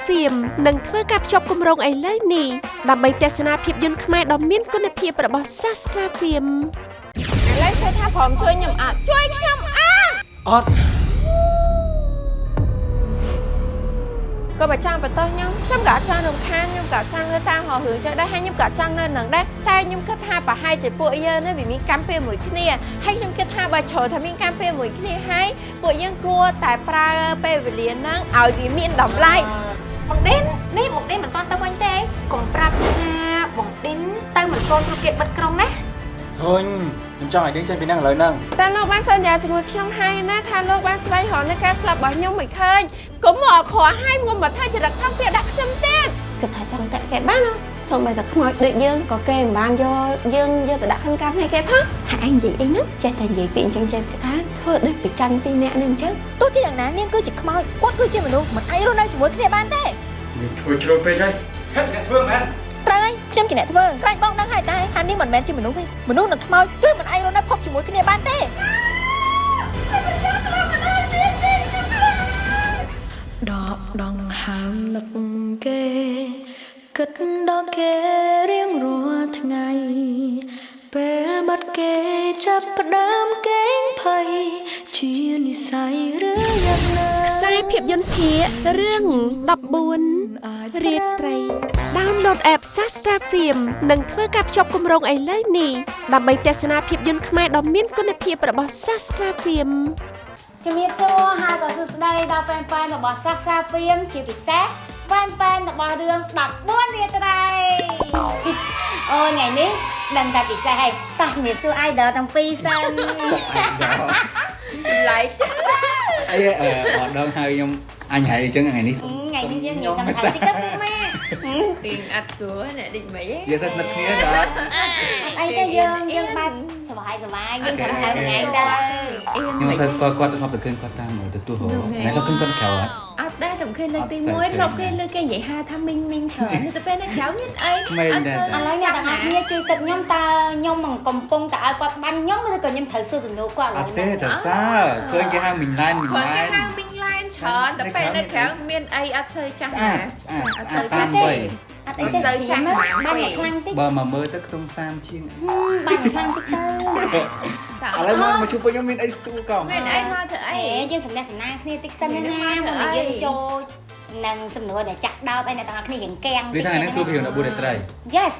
Sastra Film នឹងធ្វើការភ្ជាប់គម្រោងឥឡូវនេះដើម្បីទស្សនាភាពយន្តខ្មែរដ៏មានគុណភាពរបស់ Sastra Film ឥឡូវសួរថាព្រមជួយខ្ញុំអត់ជួយខ្ញុំអត់អត់ក៏បើចង់បន្តខ្ញុំខ្ញុំក៏អត់ចង់រំខានខ្ញុំក៏អត់ចង់ធ្វើតាមហោរឿងចឹងដែរហើយខ្ញុំក៏អត់ចង់នៅនឹងដែរតែខ្ញុំគិតថាប្រហែលជាពួកយើងនេះវាមានកម្មពេលមួយគ្នាហើយខ្ញុំគិតថាបើជ្រើថាមានកម្មពេលមួយគ្នាហើយពួកយើងគួរតែប្រើពេលវេលាហ្នឹងឲ្យវាមានតម្លៃ បងឌិននេះបងឌិនមិនទាន់ទៅវិញទេកុំប្រាប់ថាបងឌិនទៅមិនទាន់ព្រោះគេបិទក្រុងណាហុញខ្ញុំចង់ឲ្យដេញចេញពីហ្នឹងឥឡូវហ្នឹងតែលោកបានសន្យាជាមួយខ្ញុំហើយណាថាលោកបានស្វែងរកនៅការស្លាប់របស់ខ្ញុំមិនឃើញកុំមកខកហើយកុំមកថាចរិតថោកទៀតដាក់ខ្ញុំទៀតគិតថាចង់តាក់គេបានណា សូម្បីតែខ្មោចដូចយើងក៏គេមិនបានយកយើងយកទៅដាក់ក្នុងកាប់ឲ្យគេផងហើយឯងនិយាយអីហ្នឹងចេះតែនិយាយពីអញ្ចឹងចេះតែធ្វើដូចប្រច័នពីរនាក់នេះអញ្ចឹងទោះជាយ៉ាងណានាងគឺជាខ្មោចគាត់គឺជាមនុស្សមិនអាចរស់នៅជាមួយគ្នាបានទេមានធ្វើជ្រុលពេកហើយហេតុអ្នកធ្វើមែនត្រូវហើយខ្ញុំជាអ្នកធ្វើក្រែងបងដឹងហើយតែថានាងមិនមែនជាមនុស្សទេមនុស្សនិងខ្មោចគឺមិនអាចរស់នៅភពជាមួយគ្នាបានទេដកដងហើមនឹកគេ គិតដល់គេរៀងរាល់ថ្ងៃពេលបាត់គេចាប់ផ្ដើមកេងភ័យជានិស័យឬយ៉ាងណាខ្សែភាពយន្តភាគរឿង14រាត្រី Download app Sastra Film នឹងធ្វើការភ្ជាប់គម្រោងឥឡូវនេះដើម្បីទស្សនាភាពយន្តខ្មែរដ៏មានគុណភាពរបស់ Sastra Film ជំរាបសួរហើយក៏សួស្តីដល់ហ្វេនហ្វេនរបស់សាសាហ្វៀមជាពិសេសហ្វេនហ្វេនរបស់រឿង14រាត្រីអូថ្ងៃនេះដឹងតែពិសេសហើយតោះជំរាបសួរ idol ទាំងពីរសិនចម្លែកចឹងអីអឺអត់ដឹងហើយខ្ញុំអញហើយអញ្ចឹងថ្ងៃនេះថ្ងៃនេះយើងនិយាយតាមសាច់តិចទៅម៉ែពីអត់ស្រួលអ្នកដូចមិនហីយើងសិស្សស្និទ្ធគ្នាដល់អីទេយើងយើងបែបសុបាយសុបាយយើងធ្វើហៅថ្ងៃទៅខ្ញុំសិស្សស្គាល់គាត់ធ្លាប់ទៅឃើញគាត់តាមទៅទូហោតែគាត់ឃើញគាត់ក្រៅអត់អត់ ដែរតែមិនឃើញលើកទីអត់សូវ1ធ្លាប់ឃើញលើកគេនិយាយហៅថាមីងមីងច្រើនទៅពេលនៅក្រៅមានអីមែនអត់ដែរសូវឥឡូវអ្នកទាំងអស់គ្នាជួយគិតខ្ញុំតើខ្ញុំនឹងកំពុងតែឲ្យគាត់បាញ់ខ្ញុំឬក៏ខ្ញុំត្រូវសួរសំណួរគាត់ឥអឡូវត់ទេនេះតែសើឃើញគេហៅមិញឡែនមិញគាត់ឡែគេនហៅមីងឡែនច្រើនតែពេលនៅក្រៅមានអីអត់សូវចាស់ស្អាណាតស្អាតអត់ស្អាសូវតតាចាមស់វ័ទេយអ ត់អីទេសូវចាស់បាញ់ហ្មងបាញ់ខ្លាំងតិចបើមកមើលទៅខ្ទង់30ជាងបាញ់ខ្លាំងតិចទៅឥឡូវមកមកជួបពួកខ្ញុំមានអីសួរកុំមានអីមកធ្វើអីអេយើងសំណេះសំណាងគ្នាតិចសិនណាណាមុននឹងយើងចូលនឹងសំណួរដែលចាក់ដោតឲ្យអ្នកទាំងអស់គ្នារៀងកាំងវាថាហ្នឹងសួរពី14រាត្រី Yes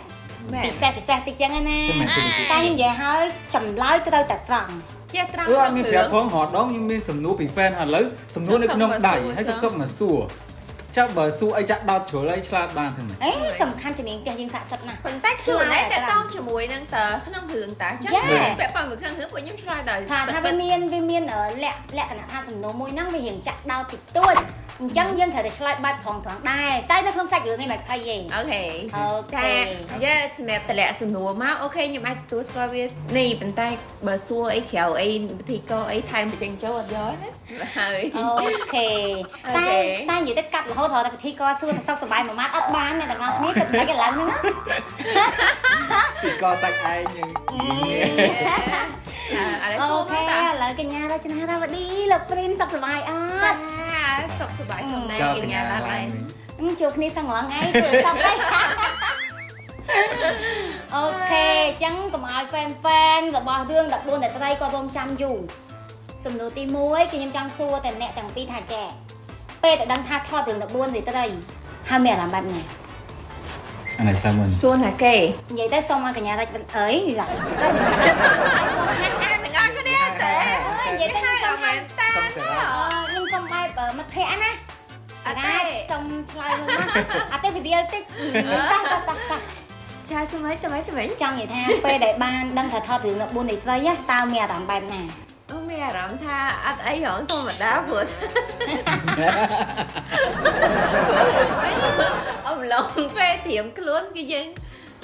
មែនពិសេសពិសេសតិចចឹងណាចាំមែនសួរពីតែខ្ញុំនិយាយឲ្យចម្លើយត្រូវតែត្រង់ចេះត្រង់អឺអក្នុងត់មានរឿងប្រាប់ផងរហដងខ្ញុំមានសំណួរពី fan ហើយឥឡូវសំណួរនៅក្នុងដៃហើយសុកសុកមកសួរ ចាំបើសួរអីចាក់ដោតជ្រុលអីឆ្លាតបានទេមើលអេសំខាន់ជានាងផ្ទះយើងស័ក្តិសិទ្ធិណាស់ប៉ុន្តែខ្លួនឯងតតងជាមួយនឹងតើក្នុងរឿងតើចឹង Yeah. ពាក់ព័ន្ធមួយក្នុងរឿងពួកខ្ញុំឆ្លើយដល់ថាថាវាមានវាមានអឺលក្ខលក្ខណៈថាសំណួរមួយហ្នឹងវារៀងចាក់ដោតតិចតួចអញ្ចឹងយើងត្រូវតែឆ្លើយបែបត្រង់ត្រង់ដែរតែនៅក្នុងសាច់រឿងនេះមិនភ័យទេអូខេអូខេតែយើងសម្រាប់តម្លាក់សំណួរមកអូខេខ្ញុំអាចទទួលស្គាល់វានេះប៉ុន្តែបើសួរអីក្រៅអីវិធីកអីថែមពីទាំងចូលអត់យកណា ហើយអូខេអូតែខេតែនិយាយទៅកាត់រហូតដល់តែពិធីកសួរទៅសុខសប្បាយមួយម៉ាត់អត់បានអ្នកទាំងអស់គ្នាគិតមិនឥឡូវហ្នឹងណាពីកសាច់ឯងយើងអរអូសូមខេតើឥឡូវកញ្ញារចនារាវឌីលោកព្រីនសុខសប្បាយអចាត់សុខសប្បាយផងដែរចោលកកញ្ញាញ្ញាឡានឡាឯយងជួបគ្នាសឹងរាល់ថ្ងៃគឺសុខហើយអូខេអញ្ចឹងកុំឲ្យ fan fan របស់រឿង14អ្នកត្រីក៏រងចាំយូរ សំណួរទី1គឺខ្ញុំចង់សួរតែអ្នកទាំងពីរថាចេះពេលតែដឹងថាថតរឿង14អ្នកត្រីហើយមានអារម្មណ៍បែបណាអានេះសាមុនសួរណាគេនិយាយទៅសុំឲ្យកញ្ញារចនាអើយរ៉ាទាំងអស់គ្នាតែនិយាយទៅហើយសុំអមែនតាសុំសេរីខ្ញុំសុំបែបមិត្តភ័ក្ដិណាអត់ទេសុំឆ្លើយមួយមកអត់ទេវិទ្យាតិចតោះតោះតោះតោះចាស្មីស្មីស្មីចង់និយាយថាពេលដែលបានដឹងថាថតរឿង14នៃត្រីណាតើមានអារម្មណ៍បែបណាអូ មានអារម្មណ៍ថាអត់អីហងធម្មតាព្រោះអំឡុងពេលត្រៀមខ្លួនគឺយើង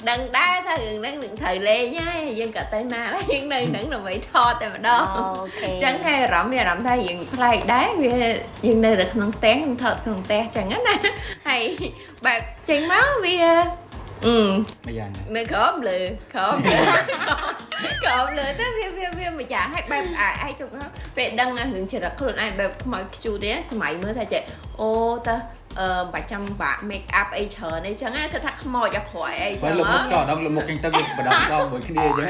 ដឹងដែរថារឿងហ្នឹងនឹងត្រូវលេងហើយយើងក៏ទៅណាដែរយើងនៅហ្នឹងដើម្បីថតតែម្ដងអូខេអញ្ចឹងតែអារម្មណ៍មានអារម្មណ៍ថាយើងប្លែកដែរវាយើងនៅតែក្នុងផ្ទះយើងថតក្នុងផ្ទះអញ្ចឹងណាហើយបែបចេញមកវា អឺម្យ៉ាងណានៅក្រោមលើក្រោមលើក្រោមលើទៅវាវាវាមួយយ៉ាងហើយបែបអាឯងជុកពេលដឹងរឿងចរិតខ្លួនឯងបែបខ្មោចខ្ជូតទេសម័យមើលថាចេះអូតើ អឺបាច់ចាំបាក់ make up អីច្រើនអីចឹងណាគឺថាខ្មោចអាក្រក់អីចឹបើងលុបមុខចោលដល់លុបមុខចេញទៅវាបដងដងមួយគ្នាអញ្ចឹង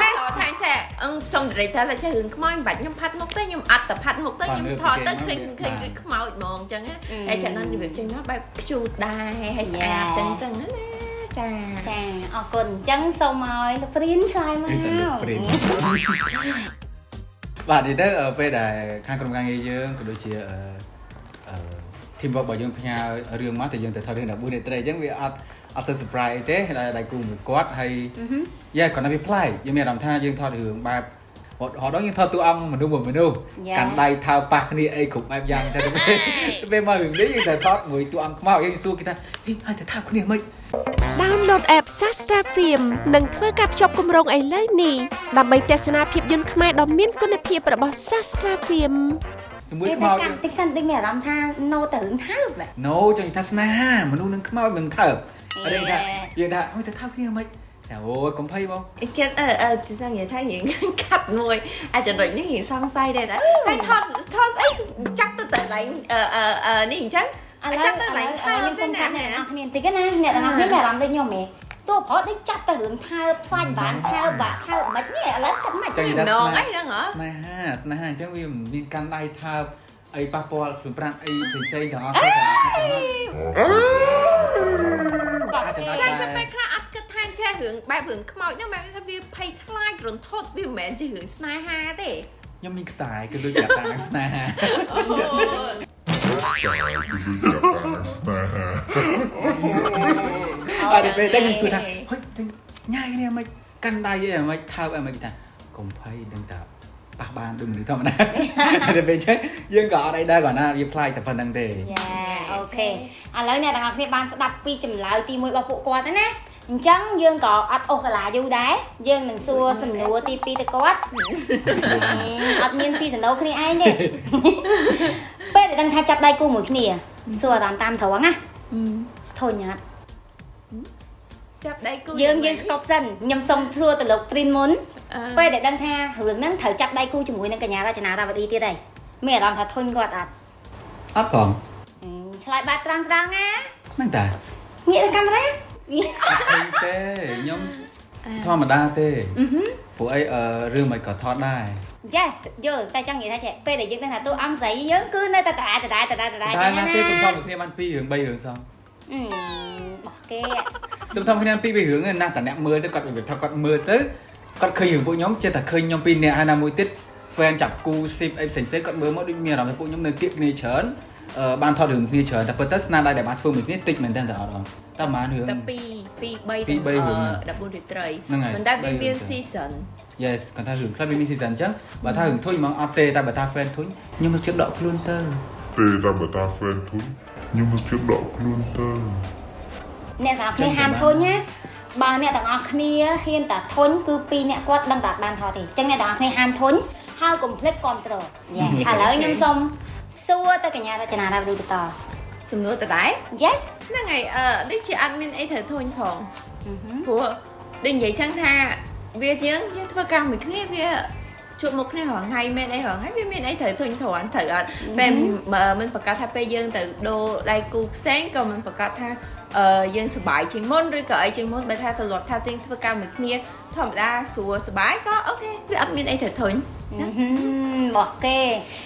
ហើយអត់ថាចេះអឹងសុំ director ថាចេះរឿងខ្មោចមិនបាច់ខ្ញុំផាត់មុខទេខ្ញុំអត់ទៅផាត់មុខទេខ្ញុំថតទៅឃើញឃើញគឺខ្មោចហ្មងចឹងណាតែចាំនឹងរបៀបចេញមកបែបខ្ជូតដែរហើយស្អាតចឹងចឹងណាចាចាអរគុណអញ្ចឹងសូមឲ្យលោកព្រានឆ្លើយមកពីសិនព្រីបាទនេះទៅពេលដែលខាងក្រុមការងារយើងក៏ដូចជាអឺអឺ team work របស់យើងផ្ញើរឿងមកតែយើងទៅថតរឿង14នាត្រីអញ្ចឹងវាអត់អត់ទៅ surprise ទេដែលដៃគូមួយគាត់ហើយយ៉ាគាត់នៅវាប្លែកយើងមានអារម្មណ៍ថាយើងថតរឿងបែបហត់ហត់ដល់យើងថតតួអង្គមនុស្សមួយមនុស្សកាន់ដៃថើប៉ះគ្នាអីគ្រប់បែបយ៉ាងតែពេលមករឿងនេះយើងទៅថតមួយតួអង្គខ្មោចយើងសួរគេថាហេហើយទៅថើគ្នាមិន Download app Sastra Film និងធ្វើការភ្ជាប់គម្រោងឥឡូវនេះដើម្បីទស្សនាភាពយន្តខ្មែរដ៏មានគុណភាពរបស់ Sastra Film ជាមួយពេលខ្មោចតែកាន់តិចសិនតិចមានអារម្មណ៍ថាណូទៅរឿងថើបដែរណូចង់និយាយថាស្នេហាមនុស្សនឹងខ្មោចមិនថើបអត់ទេថាយើងថាអូយទៅថើបគ្នាមិនតែអូយកុំភ័យបងគិតអឺអឺចង់និយាយថារៀងកាត់មួយអាចចំណុចនេះរៀងសង្ស័យដែរតែហើយថតថតស្អីចាប់ទៅតែឡើងអឺអឺអឺនេះអញ្ចឹងឥឡូវចាប់ទៅឡើងថើបខ្ញុំសុំកាត់ទេអ្នកណានរគ្នាបន្តិចណាអ្នកនរគ្នាមានអារម្មណ៍ដូចខ្ញុំហ៎ តួប្រដូចចាប់ទៅរឿងថើបស្វាច់បានថើបបាក់ថើបមិននេះឥឡូវគិតមិនចង់និយាយថានងស្នេអីហ្នឹងហ៎ស្នេហាស្នេហាអញ្ចឹងវាមិនមានកាន់ដៃថើបអីប៉ះពាល់ខ្លួនប្រាំអីផ្សេងៗទាំងអស់ទៅអាចចំណត់តែអាចចាំចំណត់ពេលខ្លះអត់គិតថាចេះរឿងបែបរឿងខ្មោចហ្នឹងបែបថាវាភ័យខ្លាចរន្ធត់វាមិនមែនជារឿងស្នេហាទេខ្ញុំមានខ្សែគឺដូចជាតានឹងស្នេហាអ ត់ទេពេលតែខ្ញុំសួរថាហុយញ៉ៃនេះមិនកាន់ដៃអីមិនថើបអីមិនថាកុំភ័យដឹងតែប៉ះបានដូចមនុស្សធម្មតាតែពេលចឹងយើងក៏អត់អីដែរគាត់ណាវាប្លែកតែប៉ុណ្្នឹងទេយ៉ាអូខេឥឡូវអ្នកទាំងអស់គ្នាបានស្ដាប់ពីចម្លើយទី1របស់ពួកគាត់ហើយណាអញ្ចឹងយើងក៏អត់អូសកាឡាយូរដែរយើងនឹងសួរសំណួរទី2ទៅគាត់អត់មានស៊ីសណូគ្នាឯងទេពេលដែលដឹងថាចាប់ដៃគូមួយគ្នាសួរតាមតាមត្រង់ណាធុញអត់ ចាប់ដៃគូយើងយើងស្កប់សិនខ្ញុំសុំសួរទៅលោកព្រីនមុនអឺពេលដែលដឹងថារឿងហ្នឹងត្រូវចាប់ដៃគូជាមួយនឹងកញ្ញារចនារាវទីទៀតហើយមានអារម្មណ៍ថាធុញគាត់អត់អត់ផងអឺឆ្លើយបែបត្រង់ត្រង់ណាហ្នឹងតាងាកទៅកាមេរ៉ាអត់ឃើញទេខ្ញុំធម្មតាទេពួកអីអឺរឿងមិនក៏ថតដែរចាយល់តែចង់និយាយថាចេះពេលដែលយើងដឹងថាតួអង្គស្រីយើងគឺនៅតែដដែលដដែលដដែលដដែលតែណាទេខ្ញុំថតមួយគ្នាបាន2រឿង3រឿងស ងអឺបោះគេខ្ញុំថតមួយគ្នាពីររឿងណាតែអ្នកមើលទៅគាត់វាថាគាត់មើលទៅគាត់ឃើញរឿងពួកខ្ញុំចេះតែឃើញខ្ញុំពីរនាក់ហើយណាមួយទៀត fan ចាប់គូ ship អីផ្សេងៗគាត់មើលមកដូចមានអារម្មណ៍ថាពួកខ្ញុំនៅគៀកគ្នាច្រើនអឺបានថតរឿងគ្នាច្រើនតែពិតទៅស្នាដៃដែលបានធ្វើមួយគ្នាតិចមែនតើអត់បងតែប្រហែលរឿងតែ2 2 3ពីរបីរឿង14រាត្រីហ្នឹងហើយមិនដែលវាបីរឿងមានទៅ season Yes គាត់ថារឿងខ្លះវាមាន season អញ្ចឹងបើថារឿងធុញហ្មងអត់ទេតែបើថា fan ធុញខ្ញុំនឹងជិបដកខ្លួនទៅទេតែបើតា fan ធុញ ខ្ញុំមកជិះដកខ្លួនទៅអ្នកទាំងអស់គ្នាហាមធុញណាបើអ្នកទាំងអស់គ្នាហ៊ានតែធុញគឺពីរអ្នកគាត់ដឹងតែអត់បានថតទេអញ្ចឹងអ្នកទាំងអស់គ្នាហាមធុញហើយកុំភ្លេចគ្រប់ត្រូលយ៉ាឥឡូវខ្ញុំសុំសួរទៅកញ្ញារចនារាវទីបន្តសំណួរតដែរ Yes ហ្នឹងហើយអឺដូចជាអត់មានអីត្រូវធុញផងអឺហឹមព្រោះដូចនិយាយចឹងថាវាយើងយើងធ្វើការមួយគ្នាវា ជួបមុខគ្នារាល់ថ្ងៃមែនអីរាល់ថ្ងៃវាមានអីត្រូវធុញទ្រាន់ត្រូវអត់ពេលបើមិនប្រកាសថាពេលយើងទៅដូរដៃគូផ្សេងក៏មិនប្រកាសថាអឺយើងសប្បាយជាងមុនឬក៏អីជាងមុនបើថាទម្លាប់ថាយើងធ្វើការមួយគ្នាធម្មតាស្រួលសប្បាយក៏អូខេវាអត់មានអីត្រូវធុញអឺហឹមបោះគេ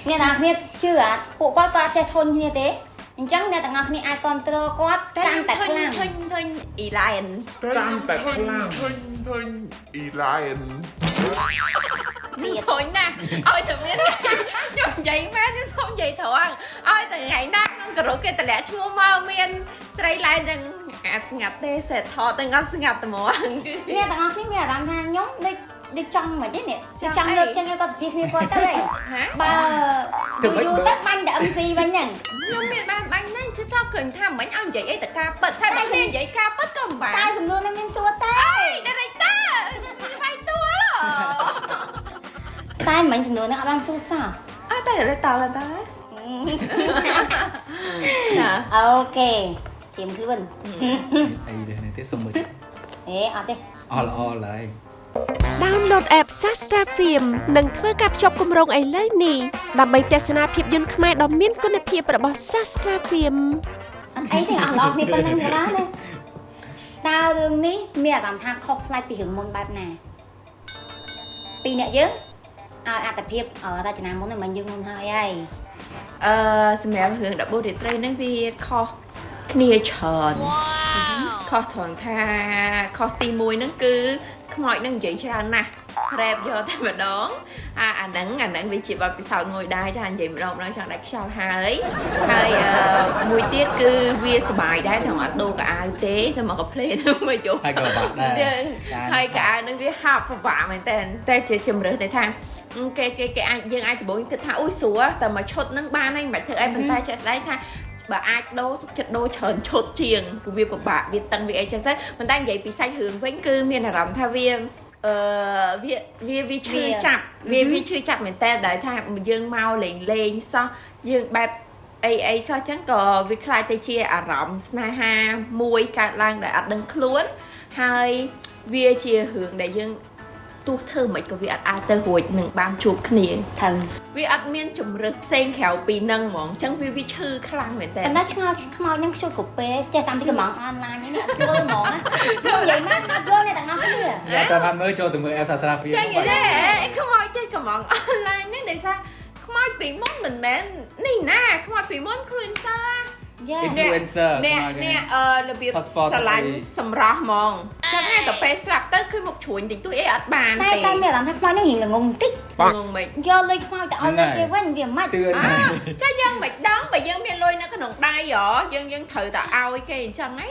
អ្នកទាំងអស់គ្នាជឿអត់ពួកគាត់ក៏អត់ចេះធុញគ្នាទេ អញ្ចឹងអ្នកទាំងអស់គ្នាអាចគ្រប់គ្រងគាត់កាន់តែខ្លាំងធុញធុញអ៊ីឡានកាន់តែខ្លាំងធុញធុញអ៊ីឡាយទៀតធុញណាស់ឲ្យតែមានខ្ញុំនិយាយមែនខ្ញុំសូមនិយាយត្រង់ឲ្យតែថ្ងៃណាក្នុងក្រុមគេតម្លាក់ឈ្មោះមកមានស្រីឡែនទាំងអាចស្ងាត់ទេសេតថតទាំងអត់ស្ងាត់តែហ្មងគឺអ្នកទាំងអស់គ្នាមានអារម្មណ៍ថាខ្ញុំដូចដូចចង់មិនទេនេះចង់ចង់អីលើកចឹងឲ្យគាត់សភាគ្នាគាត់ទៅហីហាបើទៅយូមិនរបើទៅបាញ់តែ MC វិញហ្នឹងខ្ញុំមានបានបាញ់ណាស់គឺចង់ឃើញថាមិនឲ្យនិយាយអីតែការពិតតែបើគ្នានិយាយការពិតក៏មិនបានតែសំណួរនឹងមានសួរតែ director វាយទួលតែមិញសំណួរនឹងអត់បានសួរសោះអត់តែ director តើណាអូខេ ទៀមខ្លួនអីដែរនេះទេសុំមើលអេអត់ទេអល់អល់ហើយ Download app Sastra Film និងធ្វើការភ្ជាប់គម្រោងឥឡូវនេះដើម្បីទស្សនាភាពយន្តខ្មែរដ៏មានគុណភាពរបស់ Sastra Film អត់អីទេអស់លោកនេះប៉ុណ្ណឹងក៏បានដែរតើរឿងនេះមានអារម្មណ៍ថាខុសប្លែកពីរឿងមុនបែបណាពីរអ្នកយើងឲ្យអត្តភាពរចនាមុនហ្នឹងមិនយើងមុនហើយហើយអឺសម្រាប់រឿងដបូរាត្រីហ្នឹងវាខុស គ្នាច្រើនខុសត្រង់ថាខុសទី1ហ្នឹងគឺខ្មោចហ្នឹងនិយាយច្រើនណាស់រ៉េបយកតែម្ដងអាអាហ្នឹងអាហ្នឹងវាជាបទពិសោធន៍មួយដែរចានិយាយម្ដងម្ដងចង់ដាច់ខ្យល់ហើយហើយអឺមួយទៀតគឺវាសុបាយដែរត្រង់អត់ដូរកៅអៅទេតែមកកាផ្លេហ្នឹងមកយកហើយក៏បាក់ដែរយើងហើយកៅអៅហ្នឹងវាហាប់ពិបាកមែនតើតែជាជំរឿសតែថាគេគេគេអាចយើងអាចដំបូងគិតថាអ៊ុយស្រួលតែមកឈុតហ្នឹងបានហើយមិនបាច់ធ្វើអីប៉ុន្តែជាក់ស្ដែងថា បើអាចដូរសុខចិត្តដូរច្រើនឈុតជាងគឺវាពិបាកវាតឹងវាអីចឹងទៅប៉ុន្តែនិយាយពីសាច់រឿងវិញគឺមានអារម្មណ៍ថាវាអឺវាវាវាឈឺចាប់វាវាឈឺចាប់មែនតើដែលថាយើងមកលេងលេងសោះយើងបែបអីអីសោះចឹងក៏វាคล้ายទៅជាអារម្មណ៍ស្នេហាមួយកើតឡើងដែលអត់ដឹងខ្លួន ហើយវាជារឿងដែលយើង ទោះធ្វើមិនក៏វាអត់អាចទៅរួចនឹងបានជួបគ្នាថឹងវាអត់មានជំរឹះផ្សេងក្រៅពីនឹងហ្មងអញ្ចឹងវាវាឈឺខ្លាំងមែនតើតែឆ្ងល់ខ្មោចហ្នឹងជួយកូពេចេះតាមពីកំងអនឡាញហ្នឹងអត់ជួយហ្មងណាខ្ញុំនិយាយមកស្ដាប់យល់អ្នកទាំងអស់គ្នាយ៉ាតែបានមើលចូលទៅមើល F Sastra Film ចឹងនិយាយទេខ្មោចចេះកំងអនឡាញហ្នឹងដោយសារខ្មោចពីមុនមិនមែននេះណាខ្មោចពីមុនខ្លួនសាយ៉ា Influencer អ្នកខ្មោចហ្នឹងអ្នកអឺរបៀប Passport ស្រឡាញ់អីសម្រស់ហ្មងចឹងតែទៅពេលស្លាប់ទៅគឺមុខជ្រួញតិចតួចអីអត់បានតែទេតែមានអារម្មណ៍ថាខ្មោចហ្នឹងរៀងល្ងងបន្តិចងងមិនយកលុយខ្មោចទៅឲ្យទៅគេវិញវាមិនទឿនអើចាយើងមិនដឹងបើយើងមានលុយនៅក្នុងដៃហ៎យើងយើងត្រូវតែឲ្យគេអញ្ចឹងហី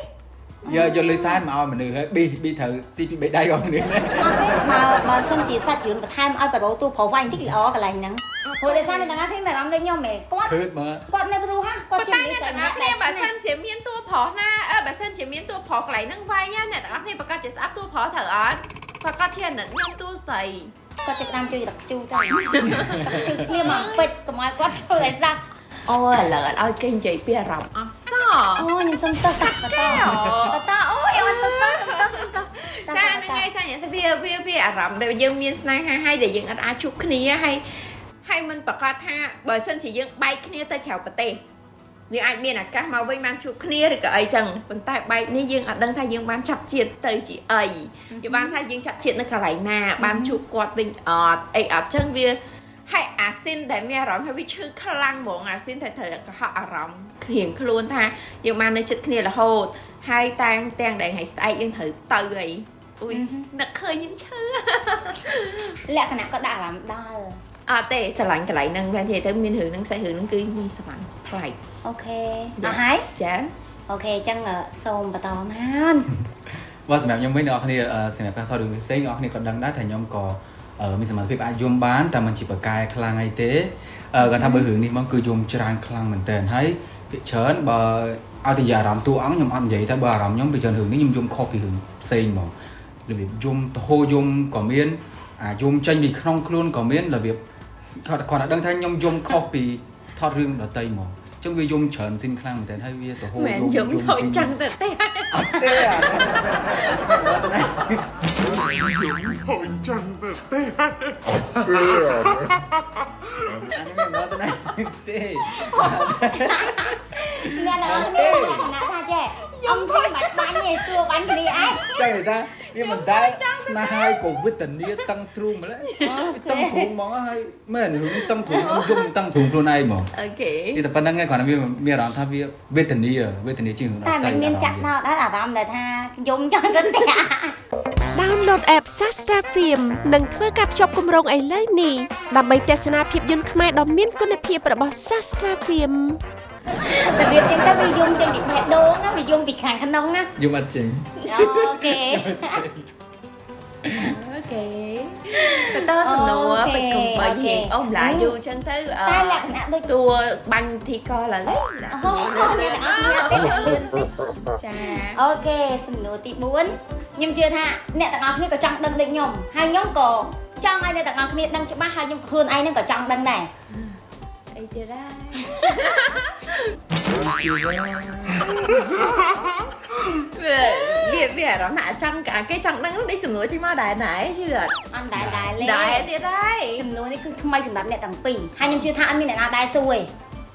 យកយកលុយសែនមកឲ្យមនុស្សហើយប៊ីប៊ីត្រូវស៊ីពីបេដៃរបស់មនុស្សណាអត់ទេបើបើសិនជាសាច់រឿងបន្ថែមឲ្យបដូរទូប្រុសវាយបន្តិចល្អកន្លែងហ្នឹងព្រោះដោយសារអ្នកទាំងអស់គ្នាមានអារម្មណ៍ដូចខ្ញុំហ៎គាត់ឃើញមើលគាត់នៅព្រោះហ่ะគាត់ប៉ុន្ជាតែនិអ្នកស្ស័យទាំងអម្ស់នាក់គ្នាបើសិនជាមានតួប្រុសណាអឺបើសិនជាមានតួប្រុសកន្លែងហ្នឹងវាយណាអ្នកទាំងអស់គ្នាប្រកាសជាស្អប់តួប្រុសត្រូវអត់ប្រកាសជាអាណិតខ្ញុំតួស្រីគាត់ចាប់តាមជួយរកខ្ជូទៅរកខ្ជូគ្នាមកពេជ្រកុំឲ្យគាត់ជួយឲ្យសាក់ អូឥឡូវអត់ឲ្យគេនិយាយពីអារម្មណ៍អស់សោះអូខ្ញុំសុំទោសតាបន្តបន្តអូយអត់សុំទោសសុំទោសសុំទោសចាហ្នឹងហើយចាញ់តែវាវាវាអារម្មណ៍ដែលយើងមានស្នេហាហើយដែលយើងអត់អាចជួបគ្នាហើយហើយមិនប្រកាសថាបើសិនជាយើងបែកគ្នាទៅក្រៅប្រទេសយើងអាចមានឱកាសមកវិញបានជួបគ្នាឬក៏អីចឹងប៉ុន្តែបែកនេះយើងអត់ដឹងថាយើងបានចាប់ជាតិទៅជាអីយើងបានថាយើងចាប់ជាតិនៅកន្លែងណាបានជួបគាត់វិញអត់អីអត់ចឹងវា ហើយអាស៊ីនដែលមានអារម្មណ៍ថាវាឈឺខ្លាំងហ្មងអាស៊ីនតែត្រូវកុហកអារម្មណ៍គ្រៀងខ្លួនថាយើងបាននៅចិត្តគ្នារហូតហើយតែងទាំងដែលថ្ងៃស្អែកយើងត្រូវទៅអីអ៊ុយនឹកឃើញយើងឈឺលក្ខណៈក៏ដាក់អារម្មណ៍ដល់អត់ទេស្រឡាញ់កន្លែងហ្នឹងមែនទេទៅមានរឿងហ្នឹងសាច់រឿងហ្នឹងគឺខ្ញុំស្រឡាញ់ប្លែកអូខេអស់ហើយចាអូខេអញ្ចឹងសូមបន្តមកបើសម្រាប់ខ្ញុំវិញអ្នកនរគ្នាអឺសម្រាប់ការថតរឿងផ្សេងអ្នកនរគ្នាក៏ដឹងដែរថាខ្ញុំក៏អឺ មានសមត្ថភាពអាចយំបានតែមិនជាបកកែខ្លាំងអីទេអឺគាត់ថាបើរឿងនេះមកគឺយំច្រើនខ្លាំងមែនតើហើយភាគច្រើនបើឲ្យតែនិយាយអារម្មណ៍តួអង្គខ្ញុំអត់និយាយតែបើអារម្មណ៍ខ្ញុំពីច្រើនរឿងនេះខ្ញុំយំខុសពីរឿងផ្សេងហ្មងរបៀបយំទៅហូរយំក៏មានអាយំចេញពីក្នុងខ្លួនក៏មានរបៀបគាត់គាត់តែដឹងថាខ្ញុំយំខុសពីថតរឿងដតីហ្មងអញ្ចឹងវាយំច្រើនស៊ីនខ្លាំងមែនតើហើយវាទៅហូរមែនយំយំខូចចឹងទៅទេអត់ទេអាហូចចាំទៅទេអានេះមិនមកទៅណាទេអ្នកទាំងអស់គ្នាលក្ខណៈថាចេះ អំពីមិនបាញ់ទេតួបាញ់គ្នាឯងចង់និយាយថាវាមិនដែលស្នេហាក៏វេទនាតឹងទ្រូងម្ល៉េះតឹងទ្រូងហ្មងហើយមែនរឿងតឹងទ្រូងយំតឹងទ្រូងខ្លួនឯងហ្មងអូខេនេះតែប៉ុណ្្នឹងឯងគ្រាន់តែវាមានអារម្មណ៍ថាវាវេទនាវេទនាជាងរឿងតែមិនមានចាក់ដល់ដល់អារម្មណ៍ដែលថាយំចង់ទៅផ្ទះ Download app Sastra Film និងធ្វើការភ្ជាប់គម្រោងឥឡូវនេះដើម្បីទស្សនាភាពយន្តខ្មែរដ៏មានគុណភាពរបស់ Sastra Film របៀបចឹងទៅវាយំចេញពីបេះដូងណាវាយំពីខាងក្នុងណាយំអត់ចេញអូខេអូខេតើសំណួរពេកកំបីហៀងអស់ម្លាយយូរចឹងទៅអឺតែលក្ខណៈដូចតួបាញ់ធីកឡើយដាក់សំណួរអូលើអ្នកទាំងអស់គ្នាទេលឿនតិចចាអូខេសំណួរទី4ខ្ញុំជឿថាអ្នកទាំងអស់គ្នាក៏ចង់ដឹងដូចខ្ញុំហើយខ្ញុំក៏ចង់ឲ្យអ្នកទាំងអស់គ្នាដឹងច្បាស់ហើយខ្ញុំខ្លួនឯងហ្នឹងក៏ចង់ដឹងដែរ អីទៀតដែរអវាវាអារម្មណ៍ថាចង់អាគេចង់ដឹងនេះសំណួរចេញមកដែរណែជឿអត់អត់ដែរដែរលេដែរទៀតហើយចំនួននេះគឺថ្មីសម្រាប់អ្នកទាំងពីរហើយខ្ញុំជឿថាអត់មានអ្នកណាដែរសួរទេ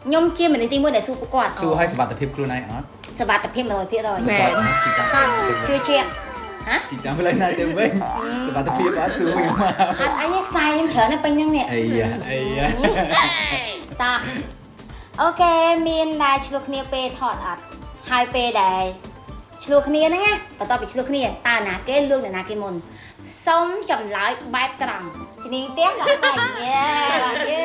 ខ្ញុំជាមនុស្សទី1ដែលសួរពួកគាត់សួរឲ្យសមត្ថភាពខ្លួនឯងអត់សវត្ថភាព100%មែនជីតាំងជឿជាក់ ជីតាំងផ្លូវណាទៅវិញសមត្ថភាពអត់សួរខ្ញុំមកអត់អីទេខ្សែខ្ញុំច្រើនណាស់ពេញហ្នឹងនេះអីយ៉ាអីយ៉ាតោះអូខេមានដែលឆ្លោះគ្នាពេលថតអត់ហើយពេលដែលឆ្លោះគ្នាហ្នឹងណាបន្ទាប់ពីឆ្លោះគ្នាតើណាគេលួងអ្នកណាគេមុនសុំចម្លើយបែបត្រង់ជំនាញផ្ទះក៏ស្អីយេបាទយេ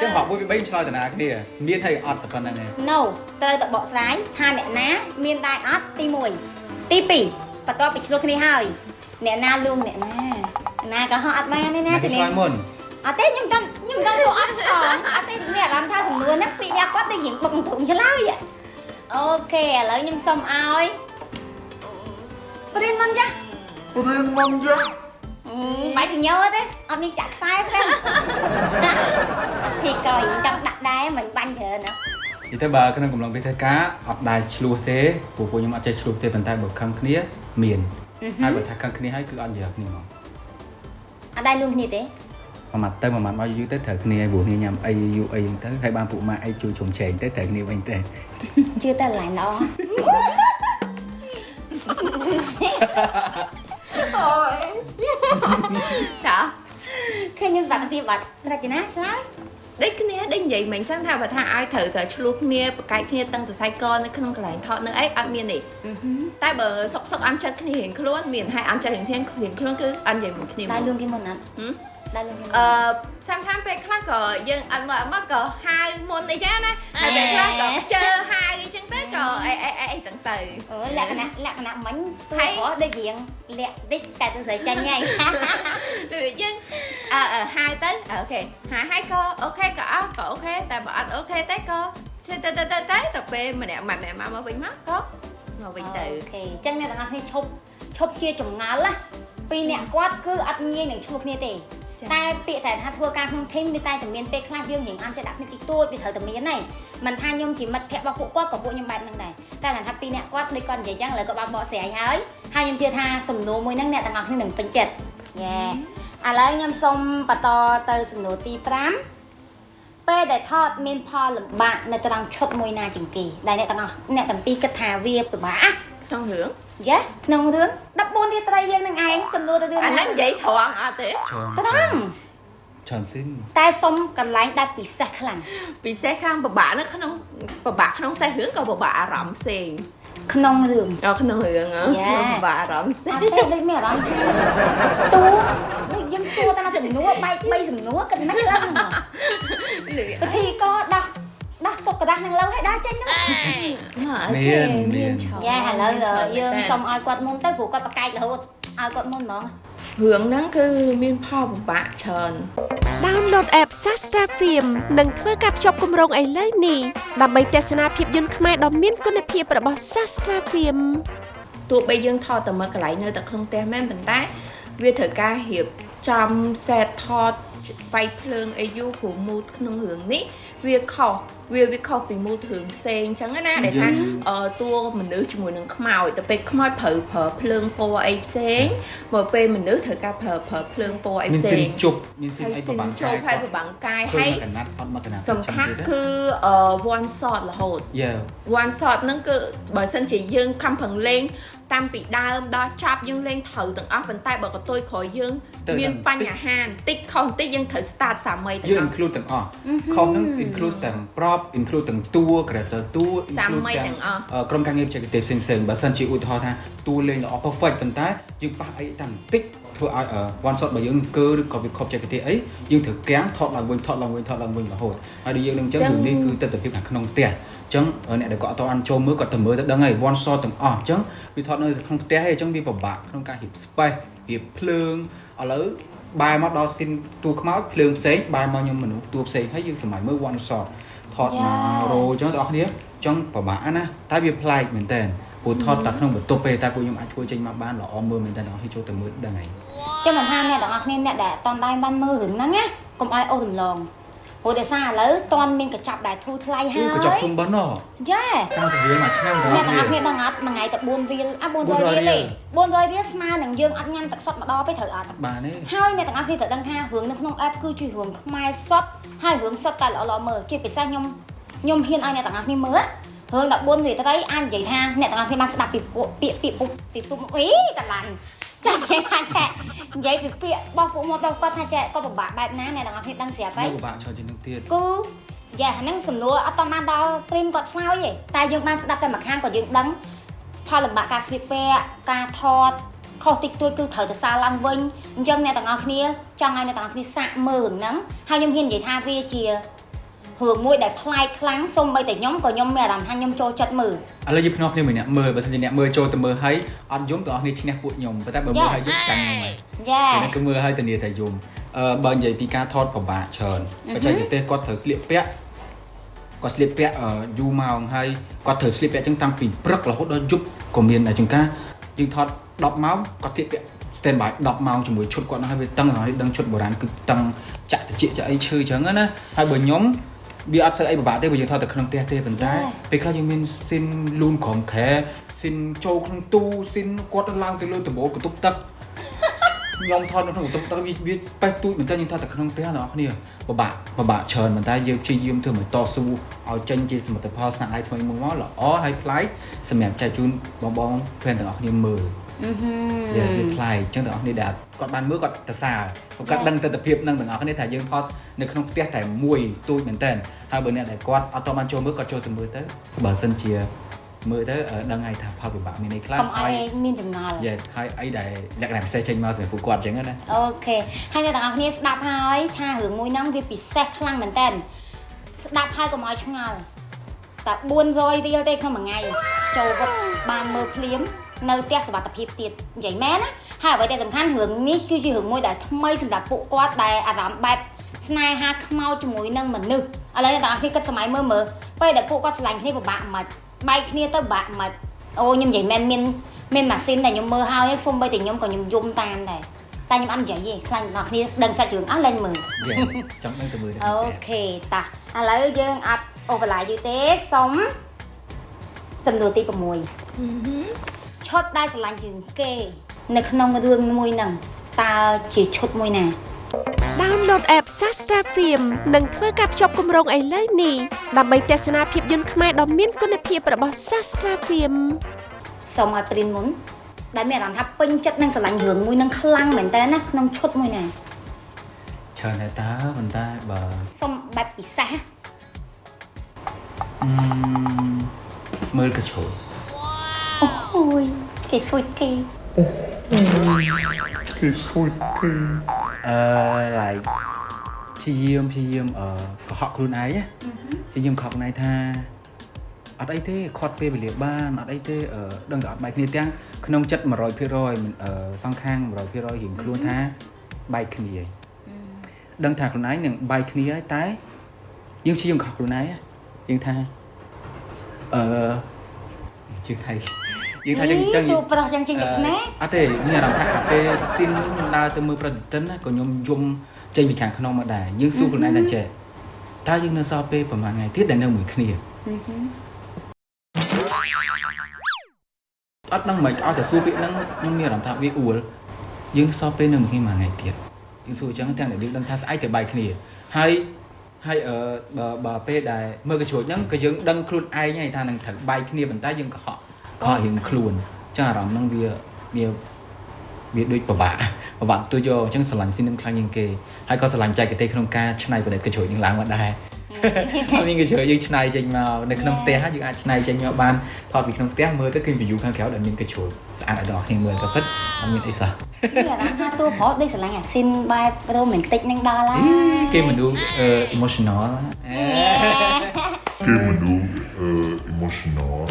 ចឹងហកមួយពី3ឆ្លើយតាណាគ្នាមានហើយអត់តែប៉ុណ្្នឹងឯង No ត្រូវតែបកស្រាយថាអ្នកណា មានដែរអត់ទី1ទី2 បន្ទាប់ពីឆ្លោះគ្នាហើយអ្នកណាលួងអ្នកណាអ្នកណាក៏ហោះអត់បានទេណាណាគេជំនាឆ្លើញយមុនអត់ទេខ្ញុំចង់ខ្ញុំចង់សួរអត់ផងអត់ទេមានអារម្មណ៍ថាសំណួរហ្នឹងពីអ្នកគាត់ទៅរៀងបុកធំឆ្លើយអូខេឥឡូវខ្ញុំសុំឲ្យព្រៀនមុនចា Prima já. បាយសញ្ញោទេអត់មានចាក់ខ្សែទេពីក្រោយចង់ដាក់ដែរមិនបាញ់ច្រើនណានិយាយទៅបើក្នុងកំឡុងពេលធ្វើការអត់ដែរឆ្លោះទេព្រោះពួកខ្ញុំអត់ចេះឆ្លោះទេប៉ុន្តែបើខឹងគ្នា មានហើយបើថាខឹងគ្នាហើយគឺអត់និយាយគ្នាមកអត់ដែរលួងគ្នាទេមួយម៉ាត់ទៅមួយម៉ាត់មកយូរទៅត្រូវគ្នាហើយព្រោះគ្នាញ៉ាំអីយូរអីហ្នឹងទៅហើយបានពួកម៉ាក់អីជួយជុំជែងទៅត្រូវគ្នាវិញទៅជឿតែឡាញល្អអូយចាឃើញខ្ញុំបាក់ទៀតបាត់រចនាឆ្លើយ ដូចគ្នាដូចនិយាយមិញចឹងថាបើថាឲ្យត្រូវតែឆ្លោះគ្នាបកែកគ្នាតាំងតសៃកនៅក្នុងកន្លែងថតនៅអីអត់មានទេតែបើសុកសុកអន់ចិត្តគ្នារៀងខ្លួនមានហើយអន់ចិត្តរៀងគ្នារៀងខ្លួនគឺអត់និយាយមួយគ្នាដែរលួមកងគេមុនអត់ហឹម ដែរលួងគេមុនអឺសាំខាំពេលខ្លះក៏យើងអត់មកអត់មកក៏ហៅមុនអីចឹងណាហើយពេលខ្លះក៏ខ្ជិលហៅអីចឹងទៅក៏អីអីអីអីចឹងទៅអូលក្ខណៈលក្ខណៈមិញទូហើយក៏ដូចរៀងលាក់តិចតែទៅស្រីចាញ់ហើយដូចយើងអឺអឺហៅទៅអូខេហៅហើយក៏អូខេក៏អត់ក៏អូខេតែបើអត់អូខេទេក៏ទៅទៅទៅទៅទៅទៅពេលម្នាក់ម្នាក់មកមកវិញមកក៏មកវិញទៅអូខេអញ្ចឹងអ្នកទាំងអស់គ្នាឈប់ឈប់ជាចម្ងល់ណាពីរអ្នកគាត់គឺអត់ងាយនឹងឆ្លោះគ្នាទេចា៎ តែពាក្យតែថាធ្វើការក្នុងធីមវាតែតែមានពេលខ្លះយើងរៀងអន់ចិត្តដាក់គ្នាតិចតួចវាត្រូវតែមានហើយមិនថាខ្ញុំជាមិត្តភក្តិរបស់ពួកគាត់ក៏ពួកខ្ញុំបែបហ្នឹងដែរតែគាត់ថាពីរអ្នកគាត់ដូចគាត់និយាយអញ្ចឹងឥឡូវក៏បានបកស្រាយហើយហើយខ្ញុំជឿថាសំណួរមួយហ្នឹងអ្នកទាំងអស់គ្នានឹងពេញចិត្តយេឥឡូវខ្ញុំសូមបន្តទៅសំណួរទី5ពេលដែលថតមានផលលំបាកនៅត្រង់ឈុតមួយណាជាងគេដែលអ្នកទាំងអស់អ្នកទាំងពីរគិតថាវាពិបាកណាក្នុងរឿង យ៉ាក្នុងរឿង14រាត្រីយើងនឹងឯងសំណួរទៅរឿងអាហ្នឹងនិយាយត្រង់អត់ទេត្រង់ច្រើនស៊ីនតែសុំកន្លែងដែលពិសេសខ្លាំងពិសេសខាងពិបាកនៅក្នុងពិបាកក្នុងសេះរឿងក៏ពិបាកអារម្មណ៍ផ្សេងក្នុងរឿងដល់ក្នុងរឿងហ៎យ៉ាពិបាកអារម្មណ៍ផ្សេអងត់ទេដូចមានអារម្មណ៍ថាតួដូចយើងសួរតាសំណួរបែក3សំណួរគិតណាស់ឡើងហ្មងលឺពិធីក៏ដោះ ដាស់ទុកក្រដាស់នឹងឡើងហើយដាស់ចេញនឹងមានមានយ៉ាឥឡូវយើងសុំឲ្យគាត់មុនទៅព្រោះគាត់ប្រកែករហូតឲ្យគាត់មុនហ្មងរឿងហ្នឹងគឺមានផលពិបាកច្រើន Download app Sastra Film និងធ្វើការភ្ជាប់គម្រោងឥឡូវនេះដើម្បីទស្សនាភាពយន្តខ្មែរដ៏មានគុណភាពរបស់ Sastra Film ទោះបីយើងថតតែមើលកន្លែងនៅតែក្នុងផ្ទះមែនប៉ុន្តែ វាត្រូវការរៀបចំ set ថតវាយភ្លើងអីយូរព្រោះ mood ក្នុងរឿងនេះ វាខុសវាវាខុសពី mood រឿងផ្សេងអញ្ចឹងណាដែលថាអឺតួមនុស្សជាមួយនឹងខ្មោចទៅពេលខ្មោចប្រើប្រើភ្លើងពណ៌អីផ្សេងមកពេលមនុស្សត្រូវការប្រើប្រើភ្លើងពណ៌អីមានផ្សេស៊ីនងជប់មានស៊ីនអីប្របាំងចូលផែប្របាំងកាយហើហើយយកណាត់អត់មកកណាត់សំខាន់គឺអឺ one shot រហូតយ៉ា one shot ហ្នឹងគឺបើសិនជាយើងខំប្រឹងលេង តាំងពីដើមដល់ចប់យើងលេងត្រូវទាំងអស់ប៉ុន្តែបើកតុយក្រោយយើងមានបញ្ហាបន្តិចខុសបន្តិចយើងត្រូវ start សាមីទាំងយើងអស់ include ទាំងអស់ខុសហ្នឹង include ទាំង prop include ទាំងតួ character តួសាមី include ទាំងអស់អឺក្រុមការងារបច្ចេកទេសផ្សេងៗបើសិនជាឧទាហរណ៍ថាតួលេងល្អ perfect ប៉ុន្តែយើងប៉ះអីតាំងបន្តិចធ្វើឲ្យអឺ one shot របស់យើងអង្គើឬក៏វាខុសបច្ចេកទេសអីយើងត្រូវកាំងថតឡើងវិញថតឡើងវិញថតឡើងវិញរហូតហើយដូចយើងនឹងអញ្ចឹងចឹងរឿងនេះគឺទស្សនវិជ្ជាខាងក្នុងផ្ទះអញ្ចឹងអ្នកដែលគាត់អត់ទាន់ចូលមើលគាត់ទៅមើលទៅដឹងហើយ one shot ទាំងអស់អញ្ចឹងវាថតនៅក្នុងផ្ទះហើយអញ្ចឹងវាពិបាកក្នុងការរៀប space រៀបភ្លើងឥឡូវបែរមកដល់ស៊ីនតួខ្មោចភ្លើងផ្សេងបែរមកខ្ញុំមនុស្សតួផ្សេងហើយយើងសម័យមើល one shot ថតមករោអញ្ចឹងបងប្អូនគ្នាអញ្ចឹងពិបាកណាស់តែវាប្លែកមែនតើព្រោះថតតែក្នុងបន្ទប់ទេតែពួកខ្ញុំអាចធ្វើចេញមកបានល្អមើលមែនតើបងប្អូនចូលទៅមើលដឹងហើយចឹងមិនថាអ្នកទាំងអស់គ្នាអ្នកដែលអត់តន់ដែរបានមើលរឿងហ្នឹងណាកុំឲ្យអូសរំលង ព្រោះដោយសារឥឡូវតន់មានកញ្ចប់ដែលធូរថ្លៃហើអូយក៏ចាប់សុំបិណ្ឌហ៎យ៉ា30រៀលមួយឆ្នាំបងអ្នកទាំងអស់ប្អូគ្នានដឹងអត់មួយថ្ងៃតែ4រៀលអា400 400រៀលទេរៀល400រៀលស្មើនឹងយើងអត់ញ៉ាំទឹកសុទ្ធម្ដងទេត្រូវអត់បានទេហើយអ្នកទាំងអស់គ្នាត្រូវដឹងថារឿងនៅក្នុង app គឺជារឿងខ្មែរសុទ្ធហើយរឿងសុទ្ធតែល្អៗមើលជាពិសេសខ្ញុំខ្ញុំហ៊ានឲ្យអ្នកទាំងអស់គ្នាមើលរឿង14រៀលត្រីអាចនិយាយថាអ្នកទាំងអស់គ្នាបានស្ដាប់ពីពួកពាក្យពាក្យពុកពីពុកអីកន្លាញ់ចាគេថាចានិយាយពីពាក្យរបស់ពួកមកដល់គាត់ថាចាគាត់ពិបាកបែបណាអ្នកទាំងអស់គ្នាដឹងស្រាប់ហើនៅយពិបាកច្រើនជាងនឹងទៀតគូយ៉ាហ្នឹងសំណួរអត់តបានដល់ព្រីមគាត់ឆ្លើយទេតែយើងបានស្ដាប់តែមួយខាងក៏យើងដឹងផលលំបាកការស្លៀកពាក់ការថតខុសតិចតួចគឺត្រូវទៅសារឡើងវិញអញ្ចឹងអ្នកទាំងអស់គ្នាចង់ឲ្យអ្នកទាំងអស់គ្នាសាកមើលរឿងហ្នឹងហើយខ្ញុំហ៊ាននិយាយថាវាជា រឿងមួយដែលប្លែកខ្លាំងសូម្បីតែខ្ញុំក៏ខ្ញុំមានអារម្មណ៍ថាខ្ញុំចូលចិត្តមើលឥឡូវយើងភ្នាល់គ្នាមួយអ្នកមើលបើសិនជាអ្នកមើលចូលទៅមើលហើយអត់យំទាំងអស់គ្នាឈ្នះពួកខ្ញុំប៉ុន្តែបើមើលហើយយំចាញ់ខ្ញុំហើយយ៉ាពេលនេះគឺមើលហើយធានាថាយំអឺបើនិយាយពីការថតប្របាកច្រើនបច្ចេកទេសគាត់ត្រូវស្លៀកពាក់គាត់ស្លៀកពាក់អឺយូរម៉ោងហើយគាត់ត្រូវស្លៀកពាក់ចឹងតាំងពីព្រឹករហូតដល់យប់ក៏មានដែរជាងការយើងថត10ម៉ោងគាត់ស្លៀកពាក់ stand by 10ម៉ោងជាមួយឈុតគាត់នោះហើយវាតឹងហើយដឹងឈុតបុរាណគឺតឹងចាក់តិចចាក់អីឈឺចឹងណាហើយបើខ្ញុំ វាអត់ស្អីអីពិបាកទេបើយើងថតទៅក្នុងផ្ទះទេប៉ុន្តែពេលខ្លះយើងមានស៊ីនលូនក្រំខែស៊ីនចូលក្នុងទូស៊ីនគាត់ឡើងទៅលើដំបូលកន្ទប់ទឹកខ្ញុំថតនៅក្នុងបន្ទប់ទឹកវាវាប៉េះទូចមែនតើយើងថតតែក្នុងផ្ទះអ្នកនរគ្នាពិបាកពិបាកច្រើនប៉ុន្តែយើងព្យាយាមធ្វើឲ្យតស៊ូឲ្យចេញជាសមិទ្ធផលស្នាដៃថ្មីមួយមកល្អហើយប្លែកសម្រាប់ចែកជូនបងបង fan ទាំងអស់គ្នាមើល អឺហឺវាវាប្លែកអញ្ចឹងទាំងអស់គ្នាដែលគាត់បានមើលគាត់ទៅសារគាត់ដឹងទស្សនវិជ្ជានឹងទាំងអស់គ្នាថាយើងថតនៅក្នុងផ្ទះតែមួយទូចមែនតើហើយបើអ្នកដែលគាត់អត់តបានចូលមើលគាត់ចូលទៅមើលទៅបើសិនជាមើលទៅអឺដឹងហើយថាផលវិបាកមានន័យខ្លះកុំឲ្យមានចំណាល់ Yes ហើយអីដែលលក្ខណៈពិសេសចេញមកសម្រាប់ពួកគាត់អញ្ចឹងណាអូខេហើយអ្នកទាំងអស់គ្នាស្ដាប់ហើយថារឿងមួយហ្នឹងវាពិសេសខ្លាំងមែនតើស្ដាប់ហើយកុំឲ្យឆ្ងល់តែ400រៀលទេក្នុងមួយថ្ងៃចូលវឹកបានមើលភ្លាម នៅផ្ទះសុវត្ថិភាពទៀតនិយាយមែនណាហើយអ្វីដែលសំខាន់រឿងនេះគឺជារឿងមួយដែលថ្មីសម្រាប់ពួកគាត់ដែលអារម្មណ៍បែបស្នេហាខ្មោចជាមួយនឹងមនុស្សឥឡូវអ្នកទាំងអស់គ្នាគិតសម័យមើលមើលពេលដែលពួកគាត់ស្រឡាញ់គ្នាពិបាកមិនបែកគ្នាទៅពិបាកមិនអូខ្ញុំនិយាយមែនមានមានម៉ាស៊ីនដែលខ្ញុំមើលហើយសូម្បីតែខ្ញុំក៏ខ្ញុំយំតាមដែរតែខ្ញុំអត់និយាយទេខ្លាញ់អ្នកគ្នាដឹងសាច់រឿងអស់លេងមើលយ៉ាចង់ដឹងទៅមើលទៅអូខេតាឥឡូវយើងអត់អូបន្លាយយូរទេសុំសំណួរទី6 ឈុតដែលស្រឡាញ់ជាងគេ នៅក្នុងរឿងមួយហ្នឹងតើជាឈុតមួយណា Download app Sastra Film និងធ្វើការភ្ជាប់គម្រោងឥឡូវនេះដើម្បីទស្សនាភាពយន្តខ្មែរដ៏មានគុណភាពរបស់ Sastra Film សុំឲ្យព្រីនមុនដែលមានអារម្មណ៍ថាពេញចិត្តនឹងស្រឡាញ់រឿងមួយហ្នឹងខ្លាំងមែនតើណាក្នុងឈុតមួយណាច្រើនតែតើប៉ុន្តែបើសុំបែបពិសេសអឺមើលកញ្ជ្រោចអូយ គេស្រួយគេ Que sweet pea. អឺ like ព្យាយាមព្យាយាមអឺកុហកខ្លួនឯងណាព្យាយាមកុហកខ្លួនឯងថាអត់អីទេខាត់ពេលវេលាបានអត់អីទេអឺដឹងតែអត់បែកគ្នាទាំងក្នុងចិត្ត100%មិនអឺសងខាង100%រៀងខ្លួនថាបែកគ្នាឯងដឹងថាខ្លួនឯងនឹងបែកគ្នាហើយតែយើងព្យាយាមកុហកខ្លួនឯងណាយើងថាអឺជឿថៃ យើងថាចឹងចឹងទូប្រុសចឹងជាងទឹកណាអត់ទេមានអារម្មណ៍ថាពេលស៊ីនខ្ញុំដើរទៅមើលប្រតិទិនណាក៏ខ្ញុំយំចេញពីខាងក្នុងមកដែរយើងសួរខ្លួនឯងថាចេះតើយើងនៅសល់ពេលប្រហែលថ្ងៃទៀតដែលនៅមួយគ្នាអត់ដឹងមិនឲ្យតែសួរពាក្យហ្នឹងខ្ញុំមានអារម្មណ៍ថាវាអួលយើងសល់ពេលនៅមួយគ្នាមួយថ្ងៃទៀតយើងសួរអញ្ចឹងទាំងដែលយើងដឹងថាស្អែកទៅបែកគ្នាហើយហើយអឺបើបើពេលដែលមើលកញ្ជ្រួចហ្នឹងក៏យើងដឹងខ្លួនឯងហើយថានឹងត្រូវបែកគ្នាប៉ុន្តែយើងកុហក កុហកយើងខ្លួនអញ្ចឹងអារម្មណ៍ហ្នឹងវាវាវាដូចពិបាកពិបាកទៅយកអញ្ចឹងស្រឡាញ់ស៊ីននឹងខ្លាំងជាងគេហើយក៏ស្រឡាញ់ចែកទេសក្នុងការច្នៃប្រឌិតកញ្ជ្រួចនឹងឡើងមកដែរហើយមានកញ្ជ្រួចយើងច្នៃចេញមកនៅក្នុងផ្ទះយើងអាចច្នៃចេញមកបានថតពីក្នុងផ្ទះមើលទៅឃើញ view ខាងក្រៅដែលមានកញ្ជ្រួចស្អាតឲ្យដល់អ្នកគ្នាមើលក៏ពិតអត់មានអីសោះមានអារម្មណ៍ថាតួប្រុសដូចស្រឡាញ់អាស៊ីនបែបរ៉ូមែនទិកនឹងដល់ហើយគេមនុស្សអឺ emotional អេ Que menu uh, emotional.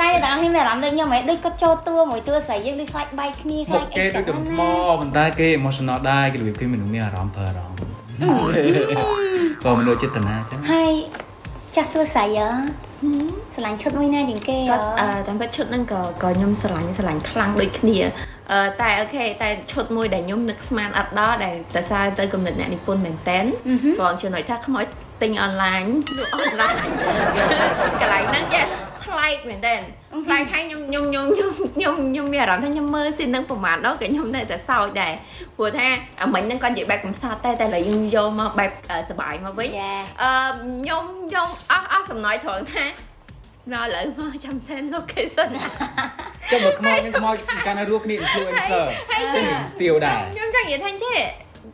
តែអ្នកទាំងអស់គ្នាមានអារម្មណ៍ដូចខ្ញុំហ៎ដូចគាត់ចូលតួមួយតួស្រីយើងដូចខ្លាចបែកគ្នាខ្មុលាខចគេដូចកំថ្មប៉ុន្តែគេ emotional ដែរគេរបៀបគេមនុស្សមានអារម្មណ៍ប្រើអារម្មណ៍ក៏មនុស្សចេតនាអញ្ចឹងហើយចចាស់ទួស្រីអឺស្រឡាញ់ឈុតមួយណាជាងគេអគាត់អឺតាមពិតឈុតហ្នឹងក៏ក៏ខ្ញុំស្រឡាញ់ស្រឡាញ់ខ្លាំងដូចគ្នាអឺតែអូខេតែឈុតមួយដែលខ្ញុំនឹកស្មានអត់ដល់ដែលតែសារទៅគំនិតអ្នកនិពន្ធមែនតែនបងចំណុចថាខ្មោច ទិញអនឡាញលក់អនឡាញកន្លែងហ្នឹង yes ប្លែកមែនតែនប្លែកហើយខ្ញុំខ្ញុំខ្ញុំខ្ញុំខ្ញុំខ្ញុំមានអារម្មណ៍ថាខ្ញុំមើលស៊ីនហ្នឹងប្រហែលដល់ក៏ខ្ញុំនៅតែសោចដែរព្រោះថាអាមិញហ្នឹងគាត់និយាយបែបកំសត់តែតែឥឡូវយើងយកមកបែបអឺសប្បាយមកវិញយ៉ាអឺខ្ញុំខ្ញុំអស់អស់សំណើចត្រង់ថាមកឥឡូវមកចាំ send location ចុះមកខ្មោចនឹងខ្មោចកាន់តែរស់គ្នា influencer ហើយចឹងស្ទៀវដែរខ្ញុំចង់និយាយថាចេះ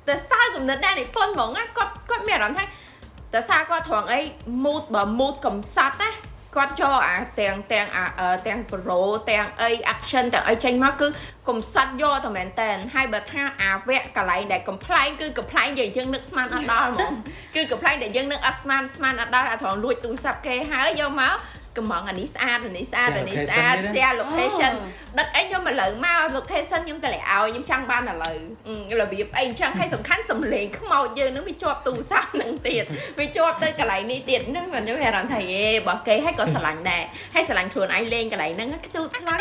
តែសើគំនិតដែរនិពន្ធហ្មងណាគាត់គាត់មានអារម្មណ៍ថា តែសារគាត់ត្រង់អី mood បើ mood កំសត់ណាគាត់យកអាទាំងទាំងអាអឺទាំង pro ទាំងអី action ទាំងអីចេញមកគឺកំសត់យកតែមែនតែនហើយបើថាអាវគ្គកន្លែងដែលកំ pl ែងគឺកំ pl ែងយើងយើងនឹកស្មានអត់ដល់ហ្មងគឺកំ pl ែងដែលយើងនឹកអត់ស្មានស្មានអត់ដល់អាត្រង់លួចទូរស័ព្ទគេហើយយកមក កំងអានេះស្អាតអានេះស្អាតអានេះស្អាត share location ដឹកអីខ្ញុំឥឡូវមក location ខ្ញុំទៅឲ្យខ្ញុំចង់បានឥឡូវអឺរបៀបអីអញ្ចឹងហើយសំខាន់សំលេងខ្មោចយើងនឹងវាជាប់ទូរស័ព្ទនឹងទៀតវាជាប់ទៅកន្លែងនេះទៀតហ្នឹងខ្ញុំមានអារម្មណ៍ថាយេរបស់គេហើយក៏ស្រឡាញ់ដែរហើយស្រឡាញ់ខ្លួនឯងលេងកន្លែងហ្នឹងខ្ជូតខ្លាំង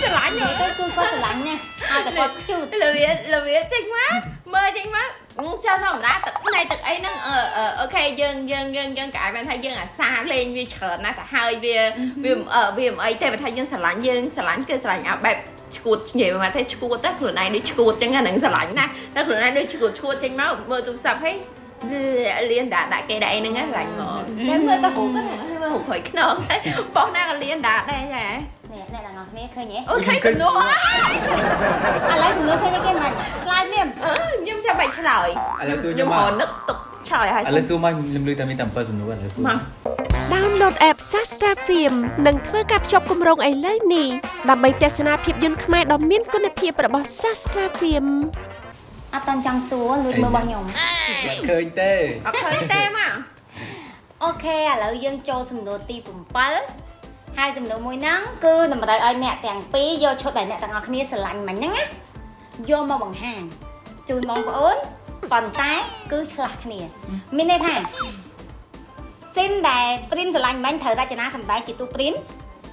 ស្រឡាញ់និយាយទៅគឺគាត់ស្រឡាញ់ណាស់ឲ្យតែគាត់ខ្ជូតលវាលវាចេញមកមើលចេញមក ចាធម្មតាទឹកផ្នែកទឹកអីហ្នឹងអឺអឺអូខេយើងយើងយើងយើងក៏អាចបានថាយើងអាសាលេងវាច្រើនណាស់ទៅហើយវាវាអឺវាមិនអីទេបើថាយើងស្រឡាញ់យើងស្រឡាញ់គឺស្រឡាញ់អាបែបឈួតនិយាយមកថាឈួតតែខ្លួនឯងដូចឈួតចឹងអាហ្នឹងស្រឡាញ់ណាស់តែខ្លួនឯងដូចឈួតឈួតចេញមកមើលទូរស័ព្ទហីលៀនដាក់ដាក់គេដាក់អីហ្នឹងហ្នឹងស្រឡាញ់ហ្មងចាំមើលទៅរូបហ្នឹងមើលរូបហើយខ្នងតែបោះណាក៏លៀនដាក់ដែរចា នេះអ្នកទាំងអស់គ្នាឃើញទេអូខេសំណួរអើឥឡូវសំណួរឃើញគេមិនឆ្លើយភ្លាមអឺខ្ញុំចាំបាច់ឆ្លើយឥឡូវសួរញខ្ញុំមមករនឹកទុកឆ្លើយឲ្យឥឡូវសួរមកខ្ញុំលឺតែមានតែ7សំណួរឥឡូវសួរមក download app Sastra Film និងធ្វើការភ្ជាប់គម្រោងឥឡូវនេះដើម្បីទស្សនាភាពយន្តខ្មែរដ៏មានគុណភាពរបស់ Sastra Film អត់តាន់ចង់សួរលួចមើលរបស់ខ្ញុំបាច់ឃើញទេអត់ឃើញទេមកអូខេឥឡូវយើងចូលសំណួរទី7 ហើយសំណួរមួយហ្នឹងគឺតម្រូវឲ្យអ្នកទាំងពីរយកឈុតដែលអ្នកទាំងអស់គ្នាស្រឡាញ់មិញហ្នឹងណាយកមកបង្ហាញជូនបងប្អូនប៉ុន្តែគឺឆ្លាស់គ្នា មានន័យថាស៊ីនដែលព្រីនស្រឡាញ់មិញត្រូវរចនាសម្ដែងជាទូព្រីន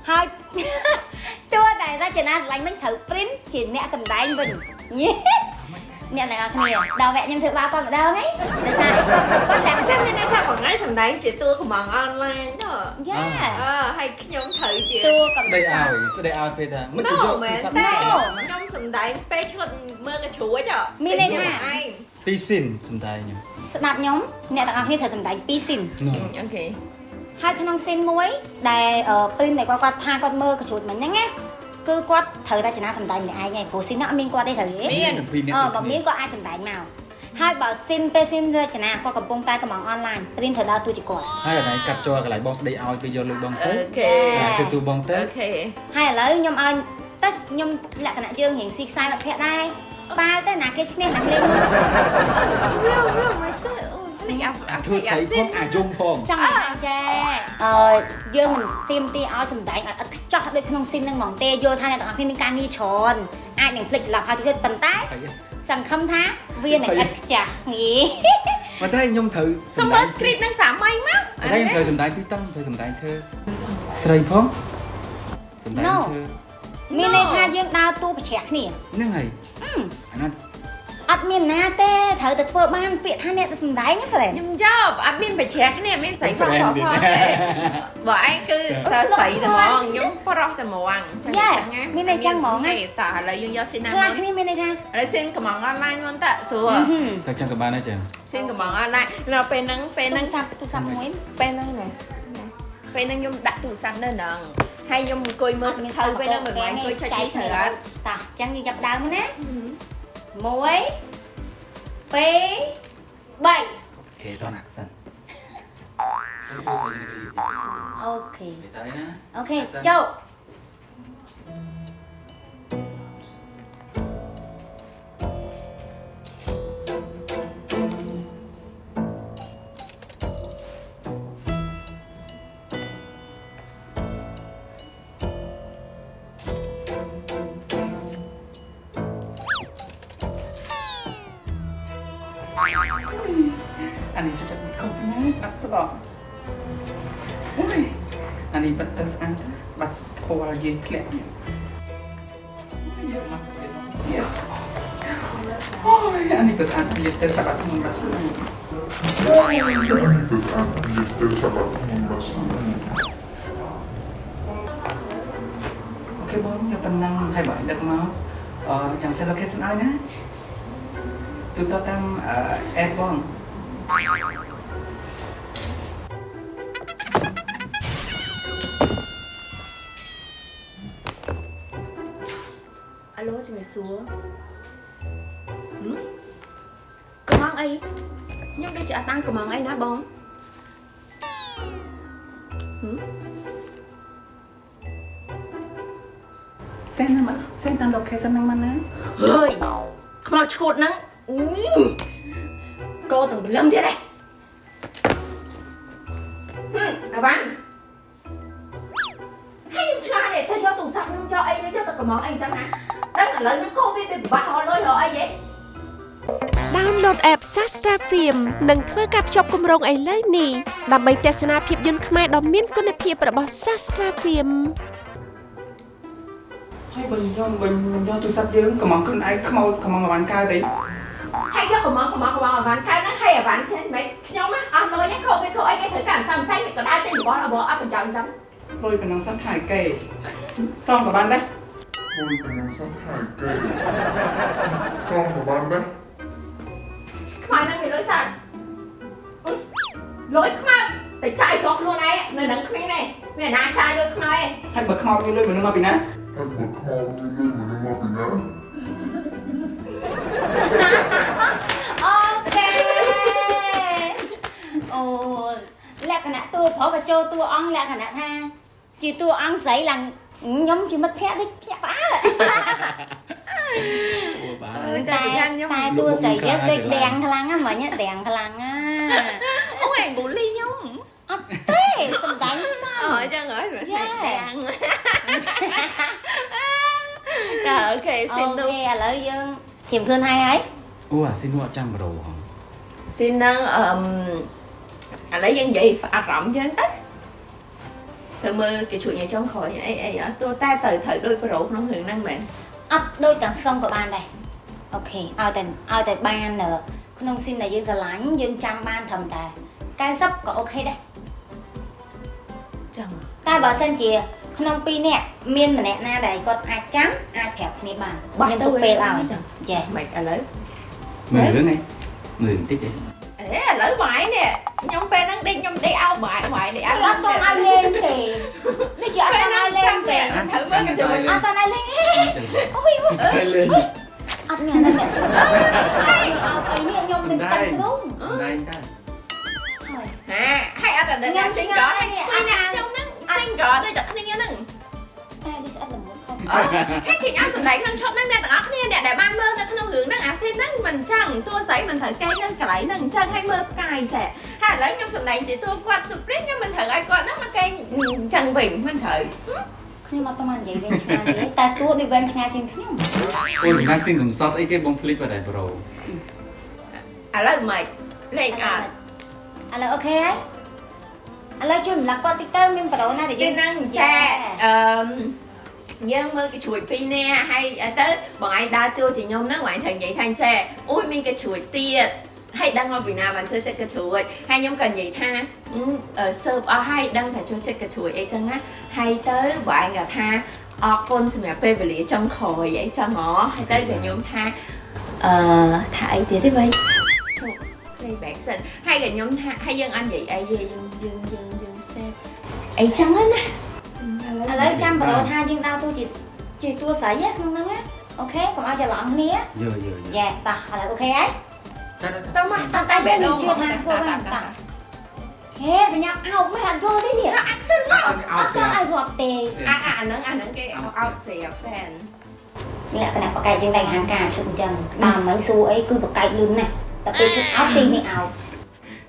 ហើយតួដែលរចនាស្រឡាញ់មិញត្រូវព្រីនជាអ្នកសម្ដែងវិញញ៉េ អ្នកទាំងអស់គ្នាដល់វគ្គខ្ញុំធ្វើបាបគាត់ម្ដងហ្នឹងដោយសារអីគាត់គាត់តែចាំមានន័យថាបងឯងសំដែងជាតួកំងអនឡាញទៅយ៉ាអឺហើយខ្ញុំត្រូវជាតួកំស្ដីឲ្យស្ដីឲ្យពេលថាមិនទៅណូយកមែនទូរស័ព្ទទេមកខ្ញុំសំដែងពេលឈុតមើលកញ្ជ្រួចហ៎មានន័យថាឯងទីស៊ីនសំដែងខ្ញុំស្ដាប់ខ្ញុំអ្នកទាំងអស់គ្នាត្រូវសម្ដែងពីរស៊ីននោះអូខេហើយក្នុងស៊ីនមួយដែលព្រីនដែលគាត់គាត់ថាគាត់មើលកញ្ជ្រួចមិញហ្នឹងណា គឺគាត់ត្រូវរចនាសម្ដែងម្នាក់ឯងឯងព្រោះស៊ីនហ្នឹងអត់មានគាត់ទេត្រូវទេមានពីរនាក់អឺដូចបើគ្នាមានគាត់អាចសម្ដែងមកហើយបើស៊ីនពេលស៊ីនរចនាគាត់កំពុងតែកំងអនឡាញព្រីនត្រូវដើរតួជាគាត់ហើយកន្លែងកាត់ចូលកន្លែងបងស្ដីឲ្យពេលយកលុយបងទៅអូខេអាធ្វើទូបងទៅអូខេហើយឥឡូវខ្ញុំឲ្យតែខ្ញុំលក្ខណៈយើងរៀងស៊ីខ្សែមិត្តភក្តិដែរបាល់ទៅណាគេឈ្នះណាលេងមួយវាវាមិនទេអូ នេះអាអាធ្វើស្អីផងអាយំផងចង់និយាយចាអឺយើងមិនទៀមទីឲ្យសម្ដែងឲ្យឥតខ្ចោះដូចក្នុងស៊ីនហ្នឹងហ្មងទេយល់ថាអ្នកទាំងអស់គ្នាមានការងារច្រើនអាចនឹងភ្លេចច្រឡំហើយទៀតប៉ុន្តែហើយសង្ឃឹមថាវានឹងឥតខ្ចាស់ហីប៉ុន្តែខ្ញុំត្រូវសុំមើល script នឹងសាមញ្ញមកប៉ុន្តែខ្ញុំត្រូវសម្ដែងពីរតង់ត្រូវសម្ដែងធ្វើស្រីផងសម្ដែងធ្វើមានន័យថាយើងដើរតួប្រជ្រះគ្នាហ្នឹងហើយអាណាអ ត់មានណាទេត្រូវតែធ្វើបានពាក្យថាអ្នកទៅសម្ដែងហ្នឹងហ្វ្រេនខ្ញុំយកអត់មានបច្រាស់គ្នាមានស្រីផងផងផងទេបើឯងគឺស្រីតែហ្មងខ្ញុំប្រុសតែហ្មងទេតើឥឡូវយើងយកស៊ីណាខ្លះមកគ្នាមានន័យថាឥឡូវសៀនកំងអនឡាញមុនតើស្រួលតែចឹងក៏បានដែរចឹងសៀនកំងអនឡាញនៅពេលហ្នឹងពេលទូហ្នឹងរស័ព្ទទូរស័ព្ទមួយពេលហ្នឹងណាពេលហ្នឹងខ្ញុំដាក់ទូរស័ព្ទនៅហ្នឹងហើយខ្ញុំអង្គុយមើលសង្ខៅពេលហ្នឹងមិនមែនអង្គុយចុចនេះត្រូវអត់តាអញ្ចឹងយើងចាប់ដើមណា1 2 3គេតោះណាសិនអូខេទៅណាអូ យើងធ្លាក់នេះយកមកទៀតអូយអានេះក៏ស្អាតយើងទៅបាត់ក្នុងរស្មី Antes antes de trabalhar com uma maçã. អូខេបងយកប៉ុណ្ណឹងហើយបងដឹកមកអឺចាំ send location ឲ្យណាទូទៅតាមអេបបង អាឡូជំរាបសួរហឹមកំងអីខ្ញុំដូចជាអត់បានកំងអីណាបងហឹម send ណាមក send តាម location ហ្នឹងមកណាហើយខ្មោចឈួតហ្នឹងអឺកោទាំងបលឹមទៀតឯងហឹមអាវ៉ាន់ហើយខ្ញុំឆ្ងល់ទេចេះយកទូរស័ព្ទខ្ញុំយកអីយកទៅកំងអីចឹងណា ដឹងឥឡូវនេះកូវីដវាពិបាករកលុយរកអីហ៎ Download app Sastra Film និងធ្វើការភ្ជាប់គម្រោងឥឡូវនេះដើម្បីទស្សនាភាពយន្តខ្មែរដ៏មានគុណភាពរបស់ Sastra Film ហើយបើខ្ញុំវិញខ្ញុំយកទូរស័ព្ទយើងកំងខ្លួនឯងខ្មោចកំងអវ៉ាន់កើតអីហើយយកកំងកំងកំងអាវ៉ាន់កើតហ្នឹងហើយអាវ៉ាន់ឃើញមិនខ្ញុំណាអត់លុយឯងខូចវាខូចអីគេត្រូវការសំចៃក៏ដើរទិញរបស់របស់អត់បញ្ចាំចឹងលុយប៉ុណ្ណឹងសិនថៃគេសងក៏បានដែរ Ôi, cái nó sắp hại cây. Xong của bạn đấy. ខ្មែរនឹងមានលុយសិនលុយខ្មែរតែចាយស្រុកខ្លួនឯងនៅនឹងគ្មានទេមានអាណាចាយលុយខ្មែរឯងហើយបើខ្មោចមានលុយមនុស្សមកពីណា Em bật kho như lưu mà nó mà bị nhá. អូខេអូលក្ខណៈតួប្រុសក៏ចូលតួអង្គលក្ខណៈថាជាតួអង្គស្រីឡើង ខ្ញុំជាមិត្តភក្តិនេះភ្ញាក់ផ្អើលអូបាអឺតែប្រយ័ត្នខ្ញុំតែតួស្រីយើងដូចទាំងខ្លាំងណាស់មិញទាំងខ្លាំងណាអូឯងបូលីខ្ញុំអត់ទេសំ ធៀមខ្លួនហើយហើយអូអាស៊ីននោះអត់ចាំប្រូហងស៊ីននឹងអឺឥឡូវយើងនិយាយអារម្មណ៍យើងទៅទៅមើលគេជួយញ៉ៃចុងក្រោយអីអីអត់ទោះតែទៅត្រូវដូចប្រូក្នុងរឿងហ្នឹងមែនអត់ដូចទាំងស្រុងក៏បានដែរអូខេឲ្យតែឲ្យតែបាននៅក្នុងស៊ីនដែលយើងស្រឡាញ់យើងចាំបានត្រឹមតែ90ក៏អូខេដែរចឹងតែបើសិនជាក្នុង2នាក់មានម្នាក់ណាដែលគាត់អាចចាំអាចប្រាប់គ្នាបានខ្ញុំទុកពេលឲ្យចាមិនឥឡូវមើលរឿងនេះមើលបន្តិចទេ អេឥឡូវបាយនេះខ្ញុំពេលហ្នឹងដេកខ្ញុំដេកអោបបាយបាយដេកអោអត់តន់ឲ្យលេងទេនេះជាអត់តន់ឲ្យលេងទេត្រូវមើលកញ្ចក់អត់តន់ឲ្យលេងទេអូយហើយលេ ខុសអូខេឃើញអត់សម្ដែងក្នុងឈុតហ្នឹងអ្នកទាំងអស់គ្នាអ្នកដែលបានមើលនៅក្នុងរឿងហ្នឹងអាស៊ីនហ្នឹងមិនចឹងតួស្រីមិនត្រូវកែនៅកន្លែងហ្នឹងអញ្ចឹងឲ្យមើលផ្កាយចេះហើយឥឡូវខ្ញុំសម្ដែងជាតួគាត់សុព្រីខ្ញុំមិនត្រូវឲ្យគាត់ហ្នឹងមកកែអញ្ចឹងវិញមិនត្រូវខ្ញុំអត់តន់និយាយវិញឆ្ងាយទេតែតួដូចវិញឆ្ងាយជាងខ្ញុំអូយខាងស៊ីនកំសត់អីគេបងភ្លេចបាត់ហើយប្រូឥឡូវមិនលេងអត់ឥឡូវអូខេហើយឥឡូវជួយរំលឹកគាត់តិចទៅមានប្រូណាដែលជាយើងហ្នឹងចាអឺ យើងមើលគេជួយពីរនាក់ហើយទៅបងឯងដើរតួជាខ្ញុំហ្នឹងបងឯងត្រូវនិយាយថាចេះអូយមានគេជួយទៀតហើយដឹងមកពីណាបានជួយចិត្តគេជួយហើយខ្ញុំក៏និយាយថាសើបអស់ហើយដឹងថាជួយចិត្តគេជួយអីចឹងណាហើយទៅបងឯងក៏ថាអរគុណសម្រាប់ពេលវេលាចុងក្រោយអីចឹងហ៎ហើយទៅក៏ខ្ញុំថាអឺថាអីទៀតទេវ៉ៃ playback សិនហើយក៏ខ្ញុំថាហើយយើងអត់និយាយអីទេយើងយើងយើងយើង save អីចឹងហ្នឹងណា ឥឡូវចាំប្រូថាយើងដើរតួជាជាតួស្រីណាក្នុងហ្នឹងណាអូខេកុំឲ្យច្រឡំគ្នាយើយើយើយ៉ាតោះឥឡូវអូខេហើយចាតើមកអត់តែយើងនឹងជឿថាធ្វើបានតាហេបញ្ញាប់អោបមិនអត់យល់ទេនេះ action មកអោអត់ស្រាតឲ្យរាប់ទេអាអាហ្នឹងអាហ្នឹងគេអត់ស្រាប់ fan លក្ខណៈបកែកយើងតែហាងការឈុតអញ្ចឹងដើមមិនសួរអីគឺបកែកលឿនណាស់តែពេលឈុតអោបទីនេះអោប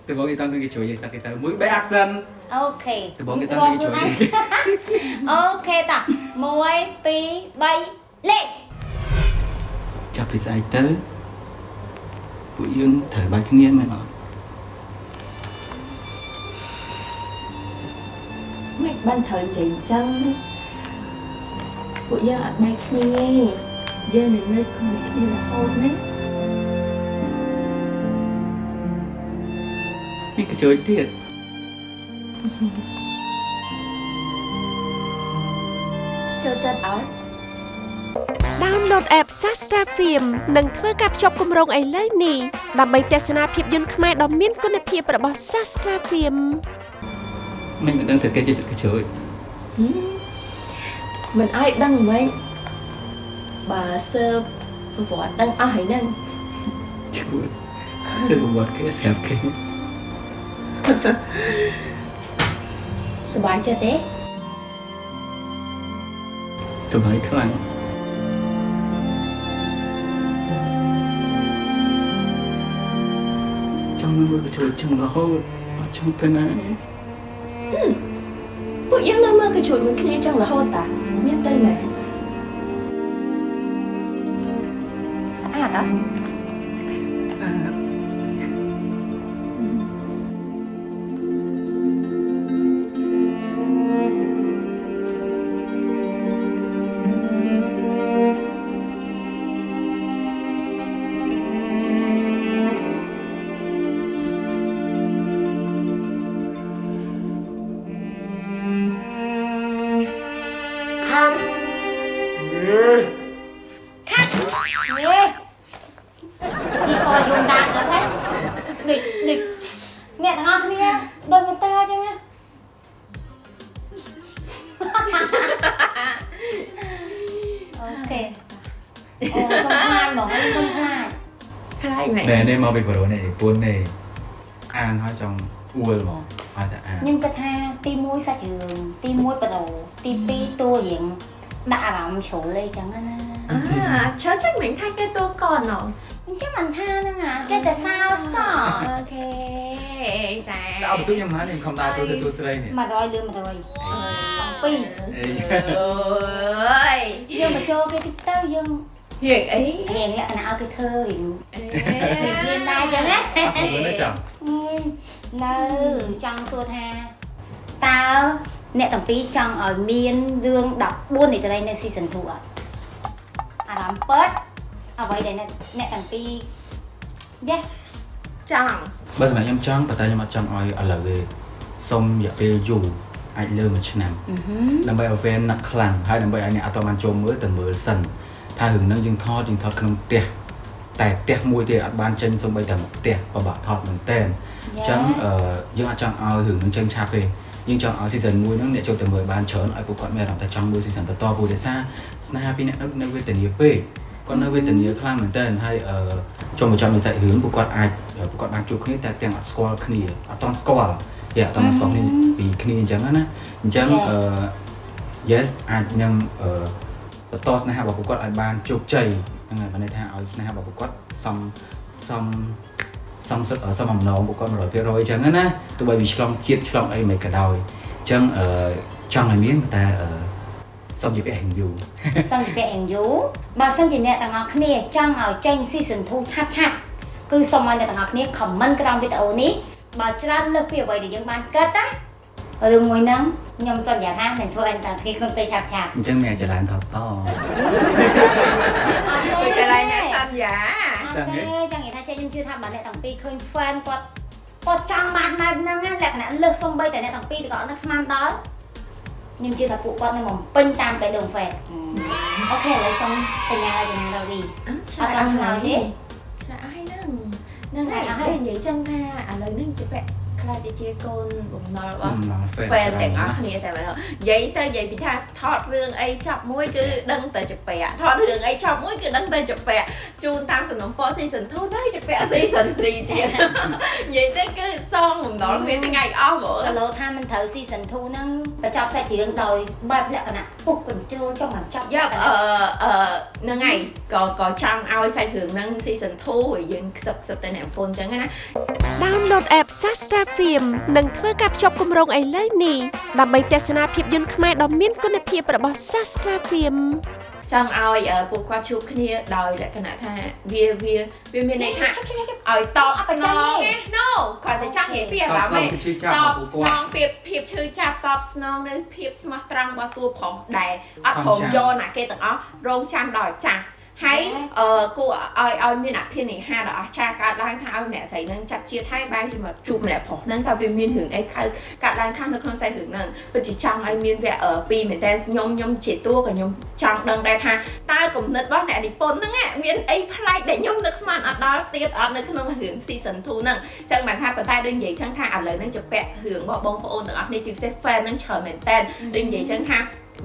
ទៅបងគេតាំងគេជួយយើងតាំងគេទៅមួយ back action អូខេទៅបងគេតាំងគេជួយអូខេតោះ1 2 3លេខចាប់ពីស្អែកទៅពួកយើងត្រូវបាច់គ្នាមែនអត់មិនបានត្រូវនិយាយអញ្ចឹងណាពួកយើងអត់បែកគ្នាទេយើងនឹងនៅជាមួយគ្នារហូតណា នេះក៏ជួយទៀតចូលចិត្តអត់ Download app Sastra Film និងធ្វើការភ្ជាប់គម្រោងឥឡូវនេះដើម្បីទស្សនាភាពយន្តខ្មែរដ៏មានគុណភាពរបស់ Sastra Film មិនមិនដឹងថាគេជួយក៏ជួយហឹមមិនឲ្យដឹងមិនបើសើប្រវត្តិដឹងអស់ហើយហ្នឹងជួយសើប្រវត្តិគេប្រាប់គេ សប្បាយចិត្តទេសម្រាប់ខ្លាំងចង់មើលក៏ជួយចឹងរហូតអត់ចង់ទៅណាពួកយើងនៅមើលកញ្ជូចមួយគ្នាចឹងរហូតតាមានទៅណាស្អាតអត់ មែនណែនេះមកពីប្រូនេះពួននេះអានហើយចង់អួលហ្មងឲ្យតែអានខ្ញុំគិតថាទី1សាច់រឿងទី1បដោទី2តួរៀងដាក់អារម្មណ៍ជ្រុលអីចឹងណាអាឈើចេញមិញថាគេតួកនណអញ្ចឹងមិនថាហ្នឹងអាគេតែសើសោះអូខេចាតែអត់បន្ទុកខ្ញុំណាខ្ញុំខំដែរទូទៅទូស្រីនេះ100លឿន100 7អេអើយយើងមកចូលគេតិចទៅយើងរៀងអីរៀងលក្ខណៈឲ្យគេធ្វើរៀង អេរៀងដែរចឹងណាអត់ស្គាល់ទេចាំនៅចង់សួរថាតើអ្នកទាំងពីរចង់ឲ្យមានរឿង14នីតិរីនៅ season 2អត់អារម្មណ៍ពិតអ្វីដែលអ្នកអ្នកទាំងពីរយេចង់បើសម្រាប់ខ្ញុំចង់ប៉ុន្តែខ្ញុំអត់ចង់ឲ្យឥឡូវទេសុំរយៈពេលយូរអាចលើមួយឆ្នាំដើម្បីឲ្យ fan នឹកខ្លាំងហើយដើម្បីឲ្យអ្នកអត់តបានចូលមើលទៅមើលសិនថារឿងហ្នឹងយើងថតយើងថតក្នុងផ្ទះ តែផ្ទះមួយទេអត់បានចេញសូម្បីតែមួយផ្ទះពិបាកថតមែនតើអញ្ចឹងអឺយើងអត់ចង់ឲ្យរឿងហ្នឹងចេញឆាប់ទេយើងចង់ឲ្យ season 1ហ្នឹងអ្នកចូលទៅមើលបានច្រើនឲ្យពួកគាត់មានអារម្មណ៍ថាចង់មើល season បន្តព្រោះដោយសារស្នេហាពីអ្នកនៅនៅវេទនាពេកគាត់នៅវេទនាខ្លាំងមែនតើហើយអឺចូលមកចាំនៃសាច់រឿងពួកគាត់អាចពួកគាត់បានជួបគ្នាតែទាំងអត់ស្គាល់គ្នាអត់តន់ស្គាល់យេអត់តន់ស្គាល់គ្នាពីគ្នាអញ្ចឹងណាអញ្ចឹងអឺ yes អាចនឹងអឺបន្តស្នេហារបស់ពួកគាត់ឲ្យបានជោគជ័យ ហ្នឹងហើយបានន័យថាឲ្យស្នេហារបស់ពួកគាត់សំសំសំសុទ្ធសំអំណងពួកគាត់100%អញ្ចឹងណាទោះបីវាឆ្លងជាតិឆ្លងអីមិនក៏ដោយអញ្ចឹងអឺចង់ឲ្យមានតែអឺសុំនិយាយពេលយូរសំពីពាក់យ៉ាងយូរបើសិនជាអ្នកទាំងអស់គ្នាចង់ឲ្យចេញ season 2ឆាប់ឆាប់គឺសូមឲ្យអ្នកទាំងអស់គ្នា comment ក្រោមវីដេអូនេះបើច្រើនលើសពីអ្វីដែលយើងបានគិតណា រឿងមួយហ្នឹងខ្ញុំសន្យាថានឹងធ្វើឲ្យអ្នកទាំងអស់គ្នាក្នុងពេលឆាប់ឆាប់អញ្ចឹងមានចលានថតតទៅចលៃអ្នកសន្យាអត់ទេចង់និយាយថាចេះខ្ញុំជឿថាបើអ្នកទាំងពីរឃើញ fan គាត់គាត់ចង់បានបែបហ្នឹងណាលក្ខណៈលើសសំបីតែអ្នកទាំងពីរក៏អត់នឹកស្មានដល់ខ្ញុំជឿថាពួកគាត់នឹងបំពេញតាមបេះដូង fan អូខេឥឡូវសុំបញ្ញាបញ្ញាដល់ទីឆ្លើយអត់ឆ្លើយទេឆ្លើយឲ្យហ្នឹងហ្នឹងហើយឲ្យនិយាយចឹងថាឥឡូវហ្នឹងជាពាក់ ខ្លាចទៅជាកូនបំណុលរបស់ហ្វេហ្វេនទាំងអស់គ្នាតែម្ដងនិយាយទៅនិយាយពីថាថតរឿងអីចប់មួយគឺដឹងតែចពាក់ថតរឿងអីចប់មួយគឺដឹងតែចពាក់ជូនតាមសំណុំពរ season 2ទៅចពាក់ season 3ទៀតនិយាយទៅគឺសងបំណុលមានថ្ងៃអស់ហ្មងគីឡូថាមិនត្រូវ season 2ហ្នឹងបញ្ចប់សាច់រឿងដោយបែបលក្ខណៈពុកកញ្ជលចង់បញ្ចប់យ៉ាប់អឺអឺហ្នឹងហើយក៏ក៏ចង់ឲ្យសាច់រឿងហ្នឹង season 2ឲ្យយើងខ្សឹបខ្សឹបតែអ្នកប្រពន្ធអញ្ចឹងណា Download app Sastra Film និងធ្វើការភ្ជាប់គម្រោងឥឡូវនេះដើម្បីទស្សនាភាពយន្តខ្មែរដ៏មានគុណភាពរបស់ Sastra Film ចង់ឲ្យអឺពួកគាត់ជួបគ្នាដោយលក្ខណៈថាវាវាវាមានន័យថាឲ្យតបស្នងណា No គាត់តែចង់និយាយពីអារម្មណ៍តបស្នងឯងពីឈឺចាប់តរបស់បពួកស្នគាត់ងភាពភាពឈឺចាប់តបស្នងនៅភាពស្មោះត្រង់របស់តួប្រុសដែលអត់ព្រមខំចាំយកណាគេទាំងអស់រងចាំដល់ចាស់ ហើយអឺគួរឲ្យឲ្យមានអភិនិហាដ៏អស្ចារ្យកើតឡើងថាឲ្យអ្នកស្រីនឹងចាប់ជាតិហើយបែរជាមកជួបម្នាក់ប្រុសហ្នឹងថាវាមានរឿងអីខៅកើតឡើងខាងនៅក្នុងខ្សែរឿងហ្នឹងពិតជាចង់ឲ្យមានវគ្គអឺពីរមែនតើខ្ញុំខ្ញុំជាតួក៏ខ្ញុំចង់ដឹងដែរថាតើគំនិតរបស់អ្នកនិពន្ធហ្នឹងណាមានអីប្លែកដែលខ្ញុំនឹកស្មានអត់ដល់ទៀតអត់នៅក្នុងរឿង season 2ហ្នឹងចឹងបានថាប៉ុន្តែដូចនិយាយចឹងថាឥឡូវហ្នឹងជាពាក់រឿងរបស់បងប្អូនទាំងអស់គ្នាជាពិសេស fan ហ្នឹងច្រើនមែនតើដូចនិយាយចឹងថា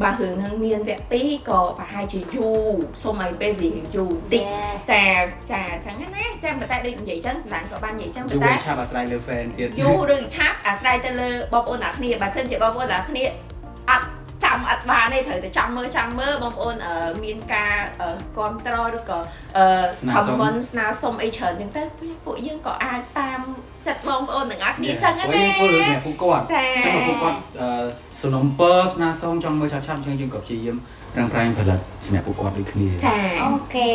បើរឿងហ្នឹងមានវគ្គ2ក៏ប្រហែលជាយូរសូមឲ្យពេលវេលាយូរបន្តិចចាចាចឹងណាចាំប៉ុន្តែដូចនិយាយចឹងកន្លែងក៏បាននិយាយចឹងប៉ុយូន្រតែឆាប់អាស្រ័យលើ fan ទៀតយូរឬឆាប់អាស្រ័យទៅលើបងប្អូនទាំងអស់គ្នាបើសិនជាបងប្អូនទាំងអស់គ្នាអត់ចាំអត់បានទេត្រូវតែចាំមើលចាំមើលបងប្អូនអឺមានការអឺគ្រប់ត្រឬក៏អឺស្នើសុំ comment ស្នើសុំអីច្រើនចឹងទៅពួកយើងក៏អាចតាមចិត្តបងប្អូនទាំងអស់គ្នាចឹងអូណាយធ្វើរឿងពួកគាត់ចាចឹងមកពួកគាត់អឺ សំណុំពរស្នើសុំចង់មើលឆាប់ឆាប់ចឹងយើងក៏ព្យាយាមប្រឹងប្រែងផលិតសម្រាប់ពួកគាត់ដូចគ្នាចាអូខេ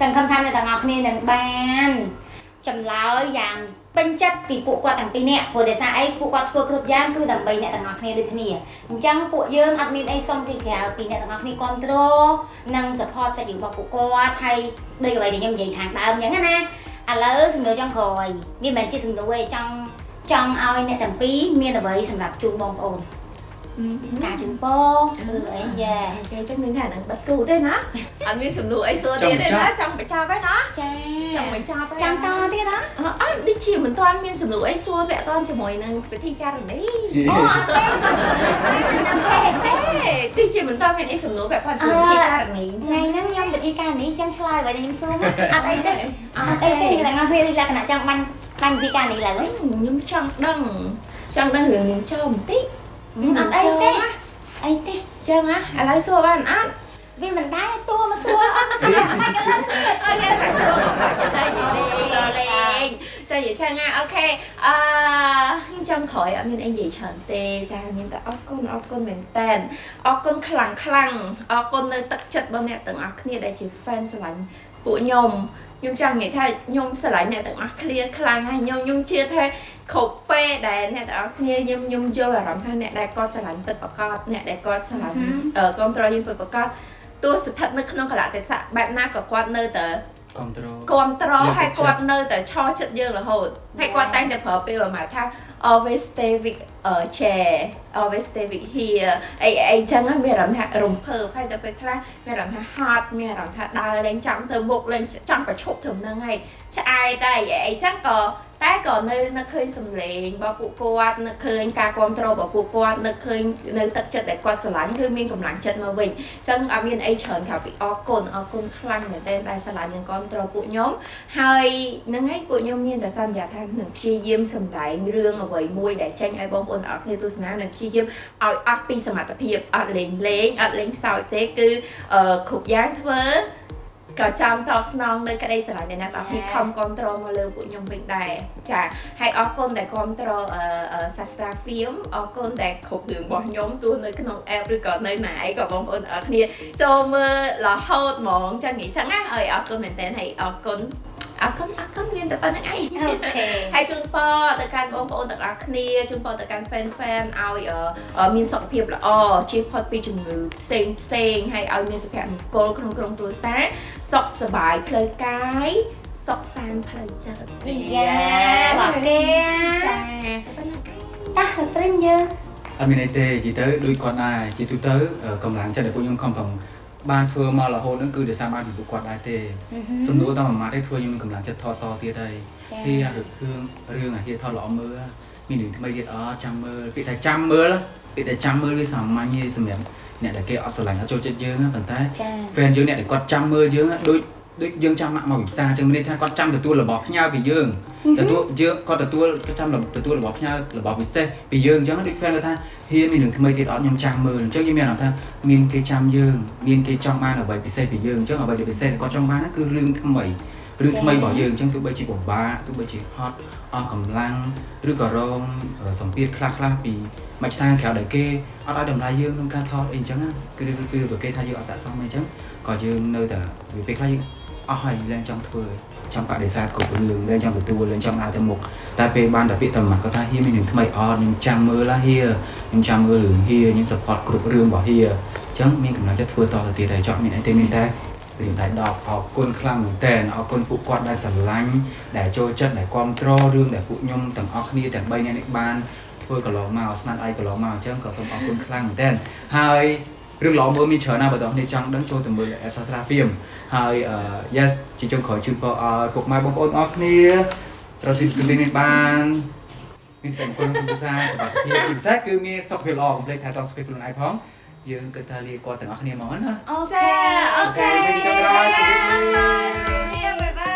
សង្ឃឹមថាអ្នកទាំងអស់គ្នានឹងបានចម្លើយយ៉ាងពេញចិត្តពីពួកគាត់ទាំងពីរនាក់ព្រោះដោយសារអីពួកគាត់ធ្វើគ្រប់យ៉ាងគឺដើម្បីអ្នកទាំងអស់គ្នាដូចគ្នាអញ្ចឹងពួកយើងអត់មានអីសុំពីក្រៅពីអ្នកទាំងអស់គ្នាគ្រប់គ្រងនិង support សាច់រឿងរបស់ពួកគាត់ហើយដូចអ្វីដែលខ្ញុំនិយាយខាងដើមអញ្ចឹងណាឥឡូវសំណួរចុងក្រោយវាមិនមែនជាសំណួរទេចង់ចង់ឲ្យអ្នកទាំងពីរមានអ្វីសម្រាប់ជូនបងប្អូន ការជូនពរឬអីយ៉ាគេចឹងមានថានឹងបិទគូទេណាអត់មានសំណួរអីសួរទៀតទេណាចង់បញ្ចប់ហើយណាចាចង់បញ្ចប់ហើយចាំតទៀតហ៎អត់ដូចជាមិនទាន់មានសំណួរអីសួរតាក់ទងជាមួយនឹងពិធីការនីអូអត់ទេចាំទេទេទីជាមិនទាន់មានអីសំណួរពាក់ព័ន្ធជាមួយពិធីការនីថ្ងៃហ្នឹងខ្ញុំវិធីការនេះចង់ឆ្លើយបើខ្ញុំសួរអត់អីទេអអត់ត់ទេអីទេតែខ្ញុំវាលក្ខណៈចង់បាញ់បាញ់វិធីការនេះឡើយខ្ញុំចង់ដឹងចង់ដឹងរឿងនាងចោមបន្តិច អត់អីទេអីទេចឹងណាឥឡូវសួរបានអត់វាមិនដែរតួមកសួរអត់ស្គាល់បាច់កន្លងទៀតអូខេតែសួរមកបាច់ទៅនិយាយលេងចានិយាយចឹងណាអូខេអឺខ្ញុំចង់ក្រោយអត់មានអីនិយាយច្រើនទេចាមានតែអរគុណអរគុណមែនតើអរគុណខ្លាំងខ្លាំងអរគុណនៅទឹកចិត្តរបស់អ្នកទាំងអស់គ្នាដែលជា fan ស្រឡាញ់ពួកខ្ញុំ ខ្ញុំចង់និយាយថាខ្ញុំស្រឡាញ់អ្នកទាំងអស់គ្នាខ្លាំងហើយខ្ញុំខ្ញុំជឿថាគ្រប់ពេលដែលអ្នកទាំងអស់គ្នាខ្ញុំខ្ញុំយល់អារម្មណ៍ថាអ្នកដែលគាត់ស្រឡាញ់ពិតប្រាកដអ្នកដែលគាត់ស្រឡាញ់អឺគ្រប់ត្រយើងពិតប្រាកដទោះស្ថិតនៅក្នុងកលៈទេសៈបែបណាក៏គាត់នៅតែ គ្រប់ត្រូលគ្រប់ត្រលើកទឹកហើយចិត្តគាត់នៅតែឆោចិត្តយើងរហូតហើយគាត់តែងតែប្រើពេលប្រហែលថា always stay with uh, chair always stay with here អីអីចឹងហ្នឹងមានអារម្មណ៍ថារំភើបហើយដល់ពេលខ្លះមានអារម្មណ៍ថាហត់មានអារម្មណ៍ថាដើរលេងចង់ទៅមុខលេងចង់ប្រឈប់ត្រឹមហ្នឹងហើយឆ្អែតតែអីអីចឹងក៏ តែក៏នៅនឹកឃើញសម្លេងរបស់ពួកគាត់នឹកឃើញការគ្រប់គ្រងរបស់ពួកគាត់នឹកឃើញនៅទឹកចិត្តដែលគាត់ស្រឡាញ់គឺមានកម្លាំងចិត្តមកវិញអញ្ចឹងអត់មានអីច្រើនក្រៅពីអរគុណអរគុណខ្លាំងមែនទែនដែលស្រឡាញ់និងគ្រប់គ្រងពួកខ្ញុំហើយហ្នឹងហើយពួកខ្ញុំមានតែសន្យាថានឹងព្យាយាមសម្ដែងរឿងអ្វីមួយដែលចេញឲ្យបងប្អូនអរគ្នាទស្សនានឹងព្យាយាមឲ្យអស់ពីសមត្ថភាពអត់លេងលេងអត់លេងសើចទេគឺអឺគ្រប់យ៉ាងធ្វើ ក៏ចង់តបស្នងនៅក្តីស្រឡាញ់នៃអ្នកទាំងអស់គ្នាខំគ្រប់គ្រងមកលើពួកខ្ញុំវិញដែរចាហើយអរគុណដែលគ្រប់គ្រងអឺអឺសាស្ត្រាហ្វៀមអរគុណដែលគ្រប់រឿងរបស់ខ្ញុំទោះនៅក្នុង app ឬក៏នៅណាអីក៏បងប្អូនទាំងអស់គ្នាចូលមើលរហូតហ្មងចឹងនិយាយចឹងណាអើយអរគុណមែនតើហើយអរគុណ អរគុណអរគុណមានតែប៉ុណ្្នឹងឯងអូខេហើយជូនពរទៅកាន់បងប្អូនទាំងអស់គ្នាជូនពរទៅកាន់ fan fan ឲ្យអឺអឺមានសុខភាពល្អជៀសផុតពីជំងឺផ្សេងផ្សេងហើយឲ្យមានសុភមង្គលក្នុងក្រុមគ្រួសារសុខសប្បាយផ្លូវកាយសុខសាន្តផ្លូវចិត្តយ៉ាបងគេចាតាទៅព្រិនយើងអត់មានអីទេនិយាយទៅដូចគាត់ដែរជាទូទៅអឺកម្លាំងចិត្តដែលពួកខ្ញុំខំប្រឹង បានធ្វើមករហូតហ្នឹងគឺដោយសារបានពីពួកគាត់ដែរទេសំណួរដល់មួយម៉ាត់ទេធ្វើខ្ញុំមានកម្លាំងចិត្តថតតទៀតហើយចាពីអារឿងរឿងអាហៀថតល្អមើលមានរឿងថ្មីទៀតអត់ចាំមើលពាក្យថាចាំមើលពាក្យថាចាំមើលវាសាមញ្ញទេសម្រាប់អ្នកដែលគេអត់ស្រឡាញ់អត់ចូលចិត្តយើងណាប៉ុន្តែចា fan យើងអ្នកដែលគាត់ចាំមើលយើងណាដូច ដូចយើងចាំមកមកពិសាចឹងមានន័យថាគាត់ចាំទទួលរបស់ផ្ញើពីយើងទទួលយើងគាត់ទទួលគាត់ចាំទទួលរបស់ផ្ញើរបស់ពិសេសពីយើងអញ្ចឹងដូច fan គាត់ថាហ៊ានមានរឿងថ្មីទៀតអត់ខ្ញុំចាំមើលអញ្ចឹងយើងមានអារម្មណ៍ថាមានគេចាំយើងមានគេចង់បានអ្វីពិសេសពីយើងអញ្ចឹងអ្វីដែលពិសេសដែលគាត់ចង់បានហ្នឹងគឺរឿងថ្មីរឿងថ្មីរបស់យើងអញ្ចឹងទោះបីជាពិបាកទោះបីជាហត់អស់កម្លាំងឬក៏រងសម្ពាធខ្លះខ្លះៗពីមួយឆ្នាំក្រៅដែលគេអត់ឲ្យតម្លៃយើងក្នុងការថតអីអញ្ចឹងណាគឺគឺគឺគេថាយើងអត់ស័ក្តិសមអីអញ្ចឹងក៏យើងនៅតែវាពេលខ្លះយើង អស់ហើយលែងចង់ធ្វើចង់បដិសេធគ្រប់រឿងលែងចង់ទទួលលែងចង់ដើរទៅមុខតែពេលបានតែពាក្យតែមួយគាត់ថាហៀមានរឿងថ្មីអត់ខ្ញុំចាំមើលឡាហៀខ្ញុំចាំមើលរឿងហៀខ្ញុំ support គ្រប់រឿងរបស់ហៀអញ្ចឹងមានកម្លាំងចិត្តធ្វើតទៅទៀតហើយចង់មានអីទេមានតែរៀនដៃដប់អរគុណខ្លាំងមែនតើអរគុណពួកគាត់ដែលស្រឡាញ់ដែលចូលចិត្តដែលគ្រប់គ្រងរឿងដែលពួកខ្ញុំទាំងអស់គ្នាទាំង3នាក់នេះបានធ្វើកន្លងមកស្នាដៃកន្លងមកអញ្ចឹងក៏សូមអរគុណខ្លាំងមែនតើហើយ រឿងល្អមើលមានច្រើនណាស់បើតោះនេះចង់ដឹងចូលទៅមើលអេសាស្រាហ្វៀមហើយ yes ជាចុងក្រោយជូនពរឲ្យពុកម៉ែបងប្អូនអរគ្នារកស៊ីស្គីនេះបានមានសេចក្តីគុណគុណសាសុខភាពជាពិសេសគឺមានសុខភាពល្អកុំភ្លេចថែទាំសុខភាពខ្លួនឯងផងយើងគិតថាលាគាត់ទាំងអស់គ្នាហ្មងណាអូខេអូខេអូខេចុងក្រោយជម្រាបលាបាយបាយ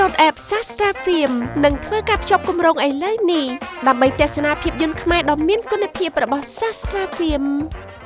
download app Sastra Film និងធ្វើការភ្ជាប់គម្រោងឥឡូវនេះដើម្បីទស្សនាភាពយន្តខ្មែរដ៏មានគុណភាពរបស់ Sastra Film